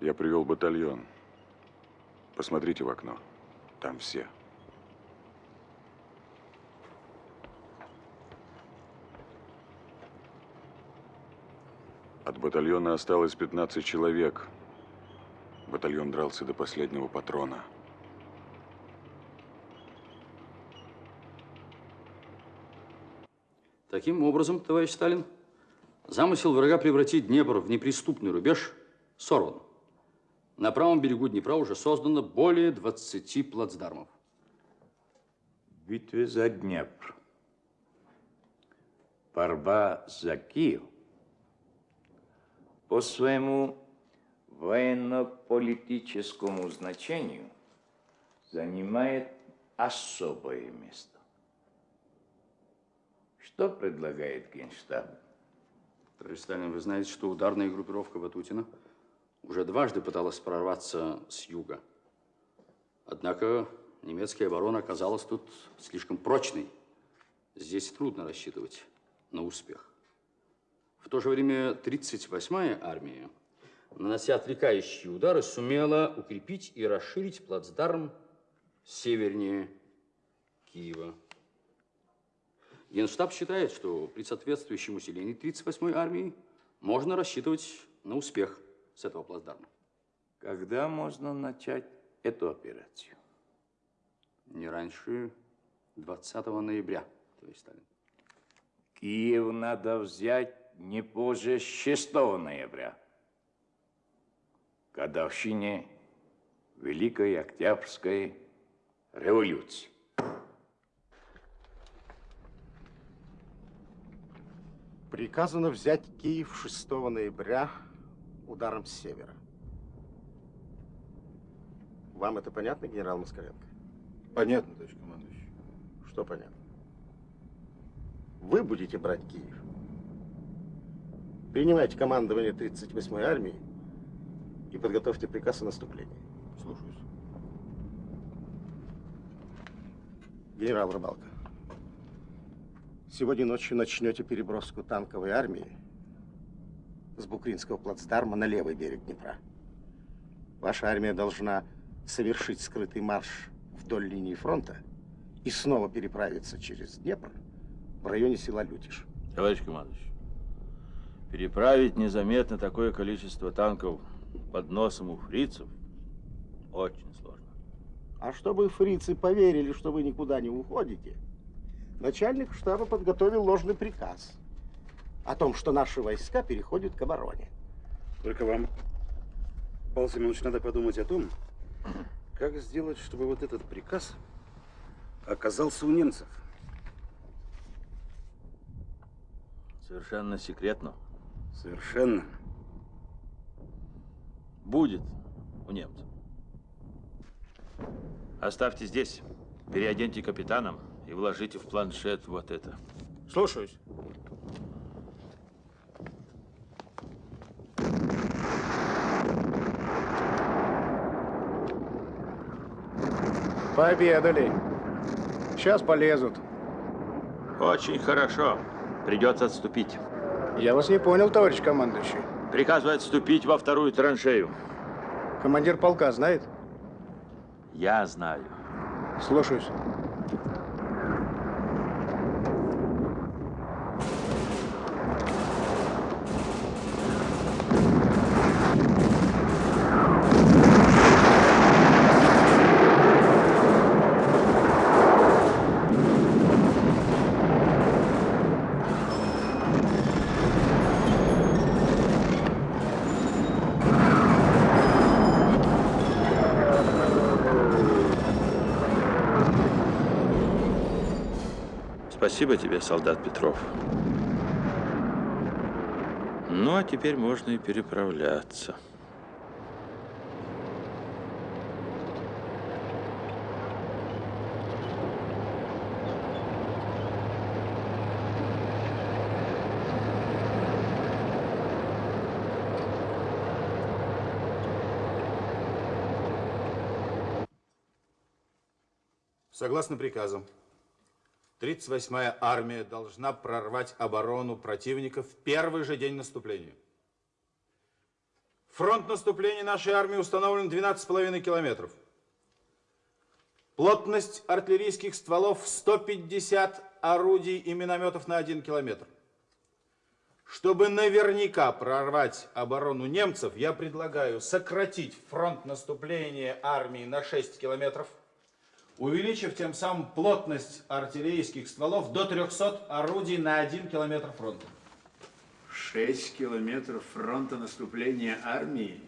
Я привел батальон. Посмотрите в окно. Там все. От батальона осталось 15 человек. Батальон дрался до последнего патрона. Таким образом, товарищ Сталин, замысел врага превратить Днепр в неприступный рубеж сорван. На правом берегу Днепра уже создано более 20 плацдармов. В битве за Днепр. Борьба за Киев по своему военно-политическому значению занимает особое место. Что предлагает Генштаб? Товарищ Сталин, вы знаете, что ударная группировка Ватутина уже дважды пыталась прорваться с юга. Однако немецкая оборона оказалась тут слишком прочной. Здесь трудно рассчитывать на успех. В то же время 38-я армия, нанося отвлекающие удары, сумела укрепить и расширить плацдарм севернее Киева. Генштаб считает, что при соответствующем усилении 38-й армии можно рассчитывать на успех с этого плацдарма. Когда можно начать эту операцию? Не раньше 20 ноября, товарищ Сталин. Киев надо взять не позже 6 ноября, годовщине Великой Октябрьской революции. Приказано взять Киев 6 ноября ударом с севера. Вам это понятно, генерал Москаленко? Понятно, товарищ командующий. Что понятно? Вы будете брать Киев. Принимайте командование 38-й армии и подготовьте приказ о наступлении. Слушаюсь. Генерал Рыбалка, сегодня ночью начнете переброску танковой армии с Букринского плацдарма на левый берег Днепра. Ваша армия должна совершить скрытый марш вдоль линии фронта и снова переправиться через Днепр в районе села Лютиш. Товарищ командующий, переправить незаметно такое количество танков под носом у фрицев очень сложно. А чтобы фрицы поверили, что вы никуда не уходите, начальник штаба подготовил ложный приказ о том, что наши войска переходят к обороне. Только вам, Павел Семенович, надо подумать о том, как сделать, чтобы вот этот приказ оказался у немцев. Совершенно секретно. Совершенно. Будет у немцев. Оставьте здесь, переоденьте капитаном и вложите в планшет вот это. Слушаюсь. Пообедали. Сейчас полезут. Очень хорошо. Придется отступить. Я вас не понял, товарищ командующий. Приказываю отступить во вторую траншею. Командир полка знает? Я знаю. Слушаюсь. Спасибо тебе, солдат Петров. Ну, а теперь можно и переправляться. Согласно приказам, 38-я армия должна прорвать оборону противника в первый же день наступления. Фронт наступления нашей армии установлен 12,5 километров. Плотность артиллерийских стволов 150 орудий и минометов на 1 километр. Чтобы наверняка прорвать оборону немцев, я предлагаю сократить фронт наступления армии на 6 километров – увеличив тем самым плотность артиллерийских стволов до 300 орудий на 1 километр фронта. 6 километров фронта наступления армии?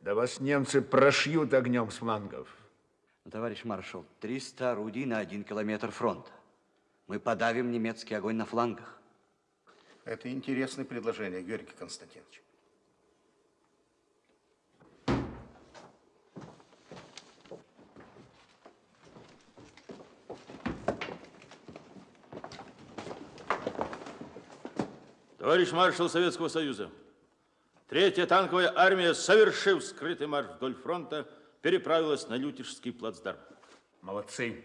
Да вас немцы прошьют огнем с флангов. Товарищ маршал, 300 орудий на 1 километр фронта. Мы подавим немецкий огонь на флангах. Это интересное предложение, Георгий Константинович. Товарищ маршал Советского Союза, Третья танковая армия, совершив скрытый марш вдоль фронта, переправилась на Лютежский плацдарм. Молодцы.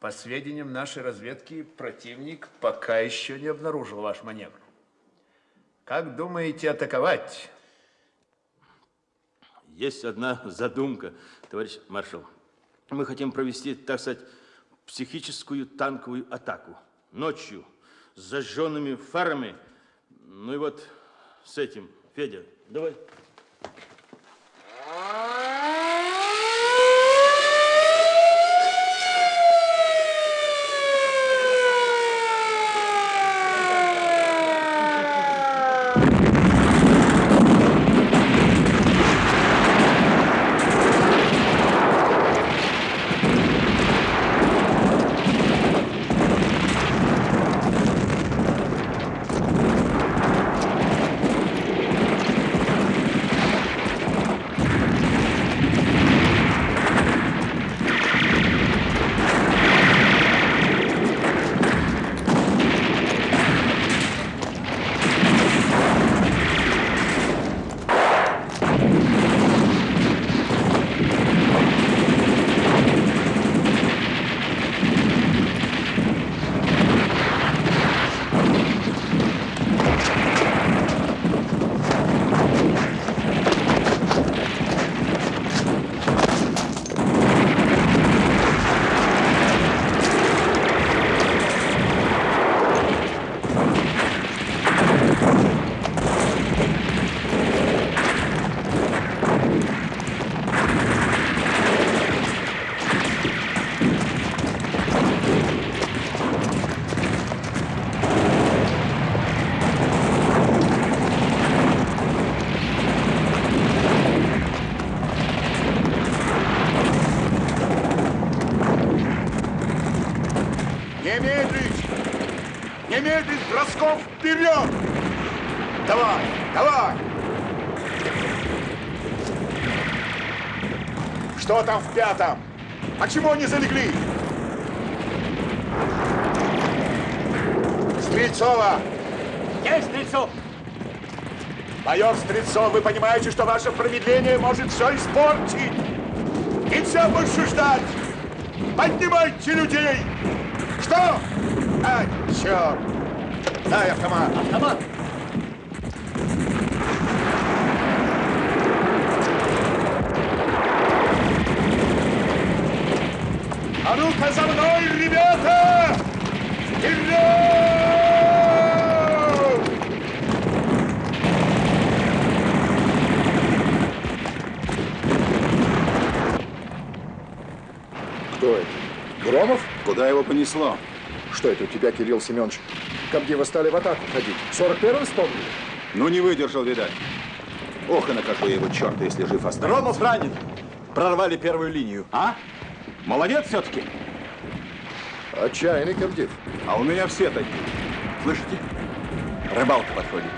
По сведениям нашей разведки, противник пока еще не обнаружил ваш маневр. Как думаете атаковать? Есть одна задумка, товарищ маршал. Мы хотим провести, так сказать, психическую танковую атаку. Ночью с зажженными фарами ну и вот с этим, Федя, давай. Не медлить! Не медлить, бросков вперед! Давай, давай! Что там? Почему они залегли? Стрельцова! Есть, Стрельцов! Майор Стрельцов, вы понимаете, что ваше промедление может все испортить? Нельзя больше ждать! Поднимайте людей! Что? А, черт! Дай автомат! Автомат! А ну-ка за мной, ребята! Вперед! Кто это? Громов? Куда его понесло? Что это у тебя, Кирилл Семенович? Комдивы стали в атаку ходить. 41-й вспомнили? Ну, не выдержал, видать. Ох, и накажу я его, черта, если жив останется. Громов ранен. Прорвали первую линию. А? Молодец все-таки. Отчаянный комдив. А у меня все такие. Слышите? Рыбалка подходит.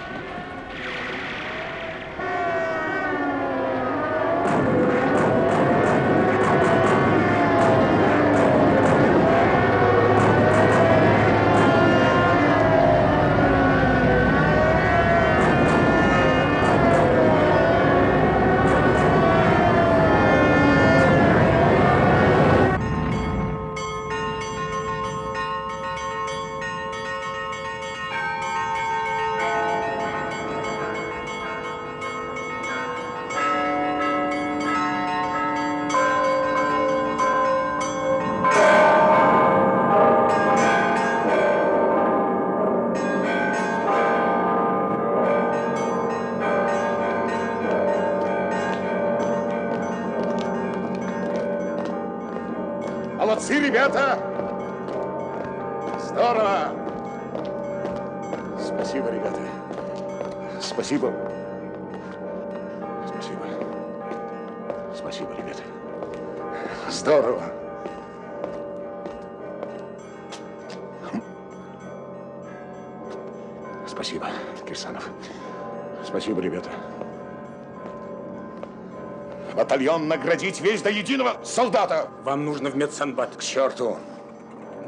Батальон наградить весь до единого солдата. Вам нужно в медсанбат. К черту.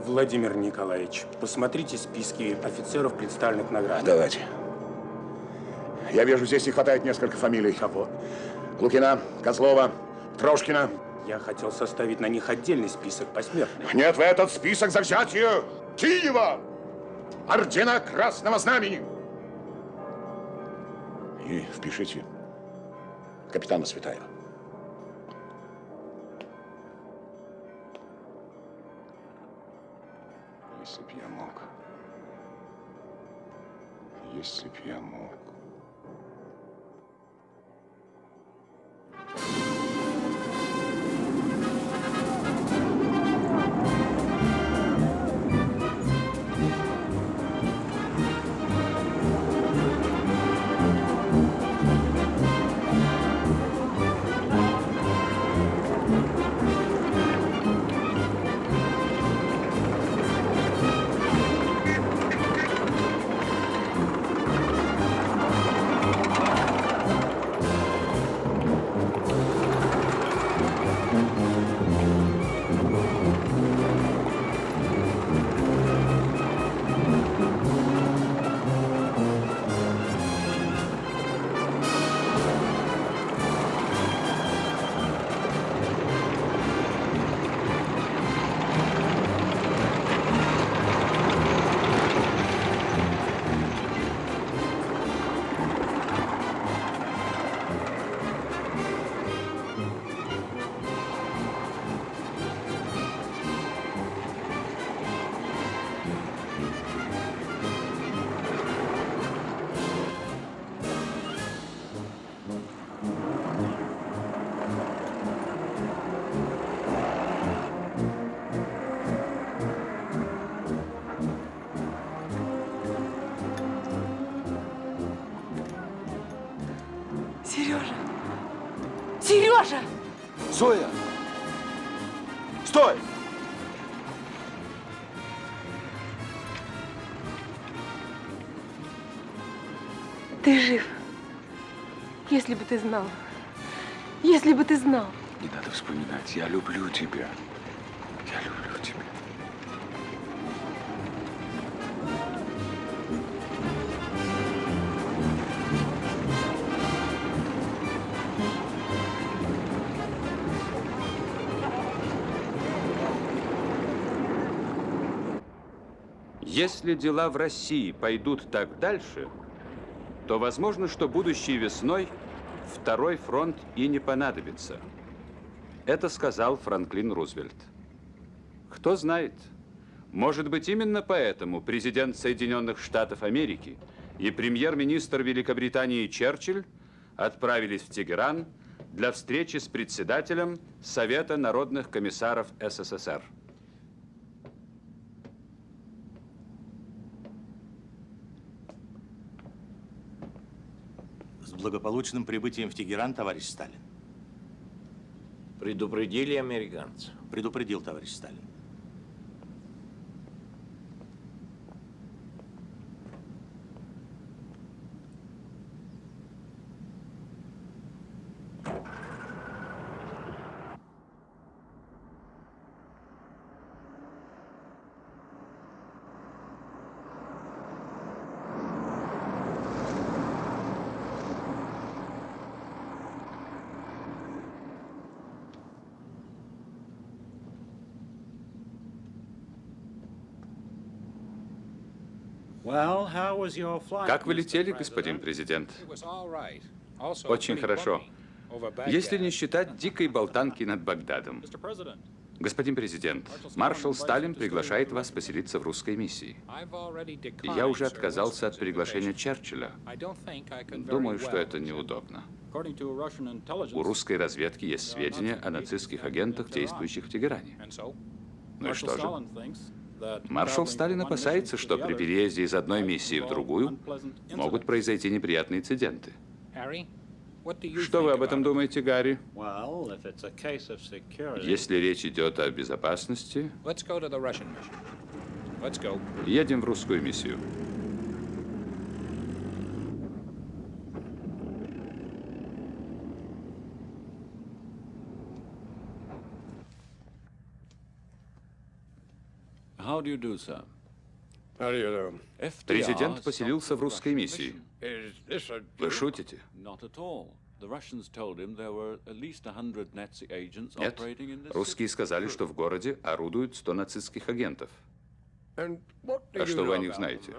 Владимир Николаевич, посмотрите списки офицеров, представленных наград. Давайте. Я вижу, здесь не хватает несколько фамилий. Кого? Лукина, Козлова, Трошкина. Я хотел составить на них отдельный список посмертных. Нет в этот список за взятие Киева! Ордена Красного Знамени! И впишите капитана Светаева. Если б я мог. Если б я мог. Ты знал. Если бы ты знал. Не надо вспоминать. Я люблю тебя. Я люблю тебя. Если дела в России пойдут так дальше, то возможно, что будущей весной второй фронт и не понадобится. Это сказал Франклин Рузвельт. Кто знает, может быть, именно поэтому президент Соединенных Штатов Америки и премьер-министр Великобритании Черчилль отправились в Тегеран для встречи с председателем Совета народных комиссаров СССР. Благополучным прибытием в Тегеран, товарищ Сталин. Предупредили американцев? Предупредил, товарищ Сталин. Как вы летели, господин президент? Очень хорошо. Если не считать дикой болтанки над Багдадом. Господин президент, маршал Сталин приглашает вас поселиться в русской миссии. Я уже отказался от приглашения Черчилля. Думаю, что это неудобно. У русской разведки есть сведения о нацистских агентах, действующих в Тегеране. Ну и что же? Маршал Сталин опасается, что при переезде из одной миссии в другую могут произойти неприятные инциденты. Что вы об этом думаете, Гарри? Если речь идет о безопасности, едем в русскую миссию. Президент поселился в русской миссии. Вы шутите? Нет. Русские сказали, что в городе орудуют 100 нацистских агентов. А что вы о них знаете?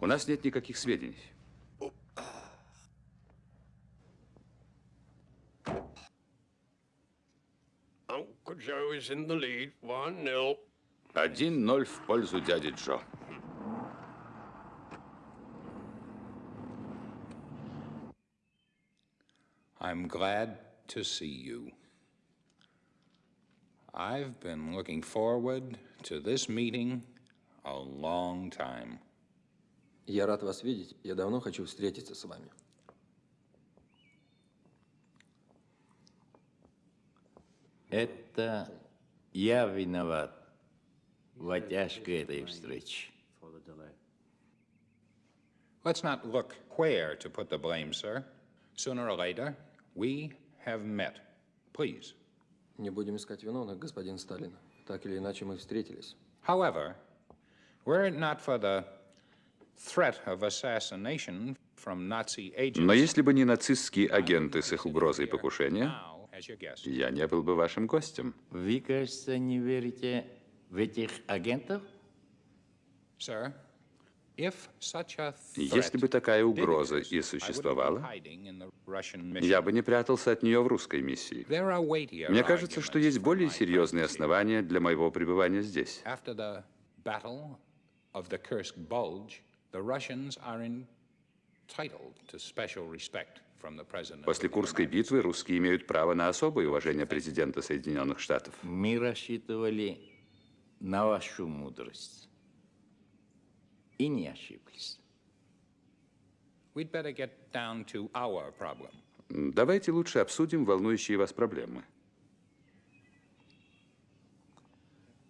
У нас нет никаких сведений. Uncle Joe is in the lead, 1-0. 1-0 в пользу дяди Джо. I'm glad to see you. I've been looking forward to this meeting a long time. Я рад вас видеть. Я давно хочу встретиться с вами. Это я виноват в оттяжке этой встречи. Let's not look where to put the blame, sir. Sooner or later, we have met. Please. Не будем искать виновных, господин Сталин. Так или иначе, мы встретились. However, were it not for the threat of assassination from Nazi agents, Но если бы не нацистские агенты с их угрозой покушения, я не был бы вашим гостем. Вы, кажется, не верите в этих агентов? Sir, if such a Если бы такая угроза и существовала, я бы не прятался от нее в русской миссии. Мне кажется, что есть более серьезные основания для моего пребывания здесь. После Курской битвы русские имеют право на особое уважение президента Соединенных Штатов. Мы рассчитывали на вашу мудрость. И не ошиблись. We'd better get down to our problem. Давайте лучше обсудим волнующие вас проблемы.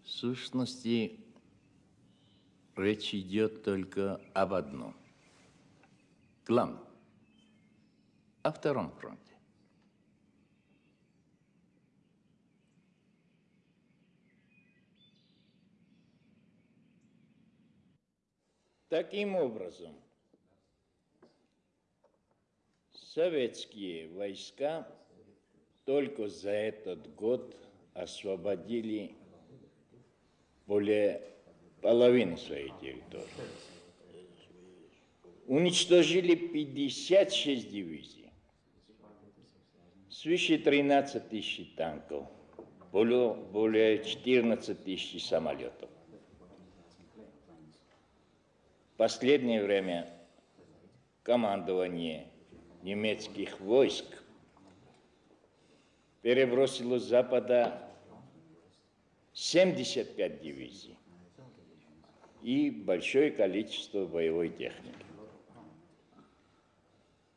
В сущности, речь идет только об одном. Главное, о втором фронте. Таким образом, советские войска только за этот год освободили более половины своей территории. Уничтожили 56 дивизий, свыше 13 тысяч танков, более, более 14 тысяч самолетов. Последнее время командование немецких войск перебросило с запада 75 дивизий и большое количество боевой техники.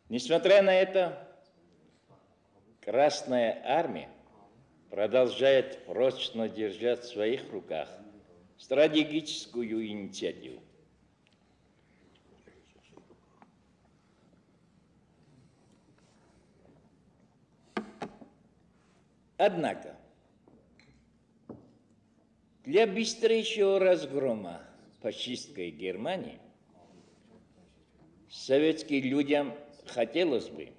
Несмотря на это, Красная Армия продолжает прочно держать в своих руках стратегическую инициативу. Однако, для быстрейшего разгрома фашистской Германии советским людям хотелось бы,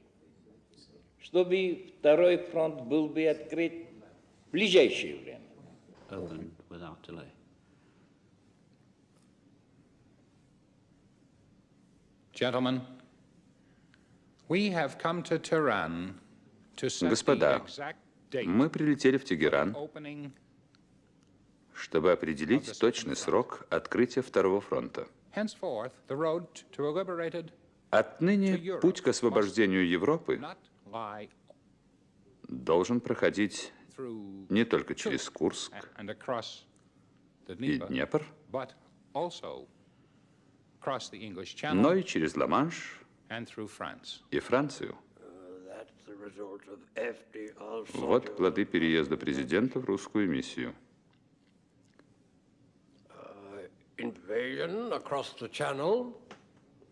чтобы второй фронт был бы открыт в ближайшее время. Opened without delay. Gentlemen, we have come to Tehran to set the Господа, exact мы прилетели в Тегеран, чтобы определить точный срок открытия Второго фронта. Отныне путь к освобождению Европы должен проходить не только через Курск и Днепр, но и через Ла-Манш и Францию. That's the result of FDR Вот плоды переезда президента в русскую миссию. invasion across the channel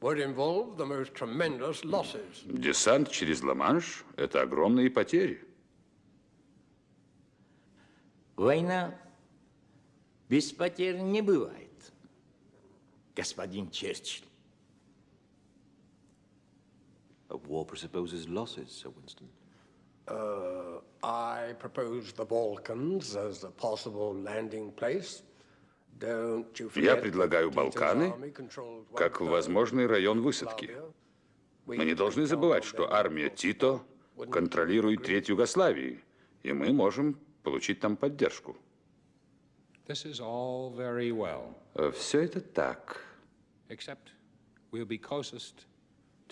would involve the most tremendous losses. Десант через Ла-Манш – это огромные потери. Война без потерь не бывает, господин Черчилль. A war presupposes losses, Sir Winston. Uh, I propose the Balkans as a possible landing place. Don't you Я предлагаю Балканы как возможный район высадки. Мы не должны забывать, что армия Тито контролирует треть Югославии, и мы можем получить там поддержку. This is all very well, Все это так,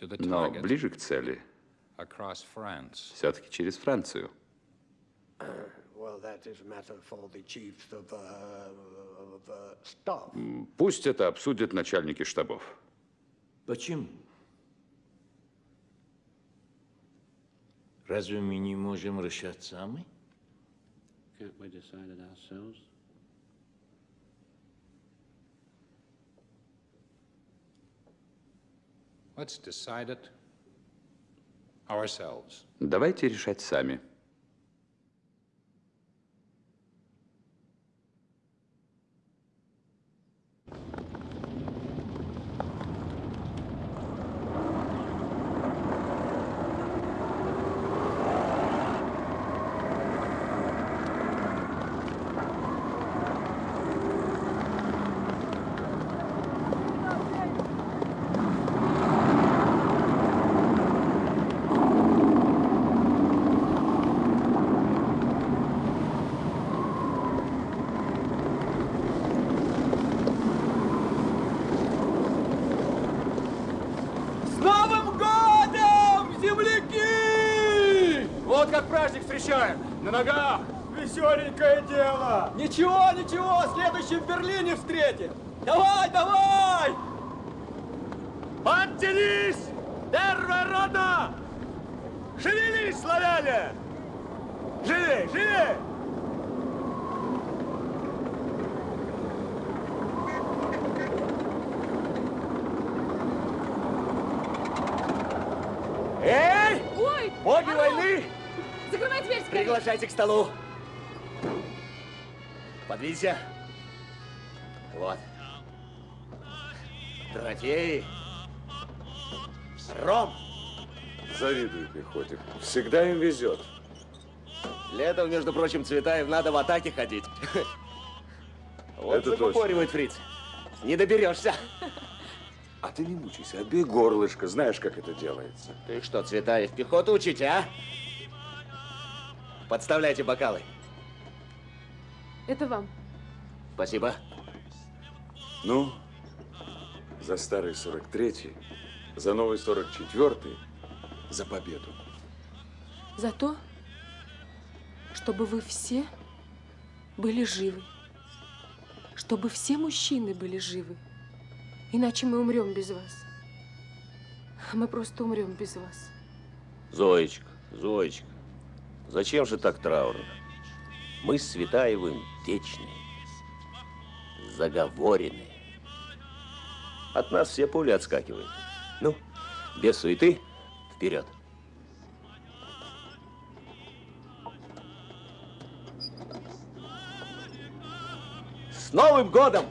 но ближе к цели все-таки через Францию. Uh, uh, Пусть это обсудят начальники штабов. Почему? Разве мы не можем решать сами? Can't we decide it ourselves? Let's decide it ourselves. Давайте решать сами. С Новым годом, земляки! Вот как праздник встречаем. На ногах. Веселенькое дело. Ничего, ничего, следующий в Берлине встретим. Давай, давай! Подтянись! Первая рота! Шевелись, славяне! Живей, живей! Боги войны, Закрывай дверь скорее! Приглашайте к столу. Подвинься. Вот. Трофеи. Ром. Завидую пехоте. Всегда им везет. Летом, между прочим, Цветаев надо в атаке ходить. <laughs> Вот Это закупоривает фриц. Не доберешься. А ты не мучайся, отбей горлышко. Знаешь, как это делается. Ты что, Цветаев, пехоту учить, а? Подставляйте бокалы. Это вам. Спасибо. Ну, за старый 43-й, за новый 44-й, за победу. За то, чтобы вы все были живы. Чтобы все мужчины были живы. Иначе мы умрем без вас. Мы просто умрем без вас. Зоечка, Зоечка, зачем же так траурно? Мы с Светаевым вечные, заговоренные. От нас все пули отскакивают. Ну, без суеты, вперед. С Новым годом!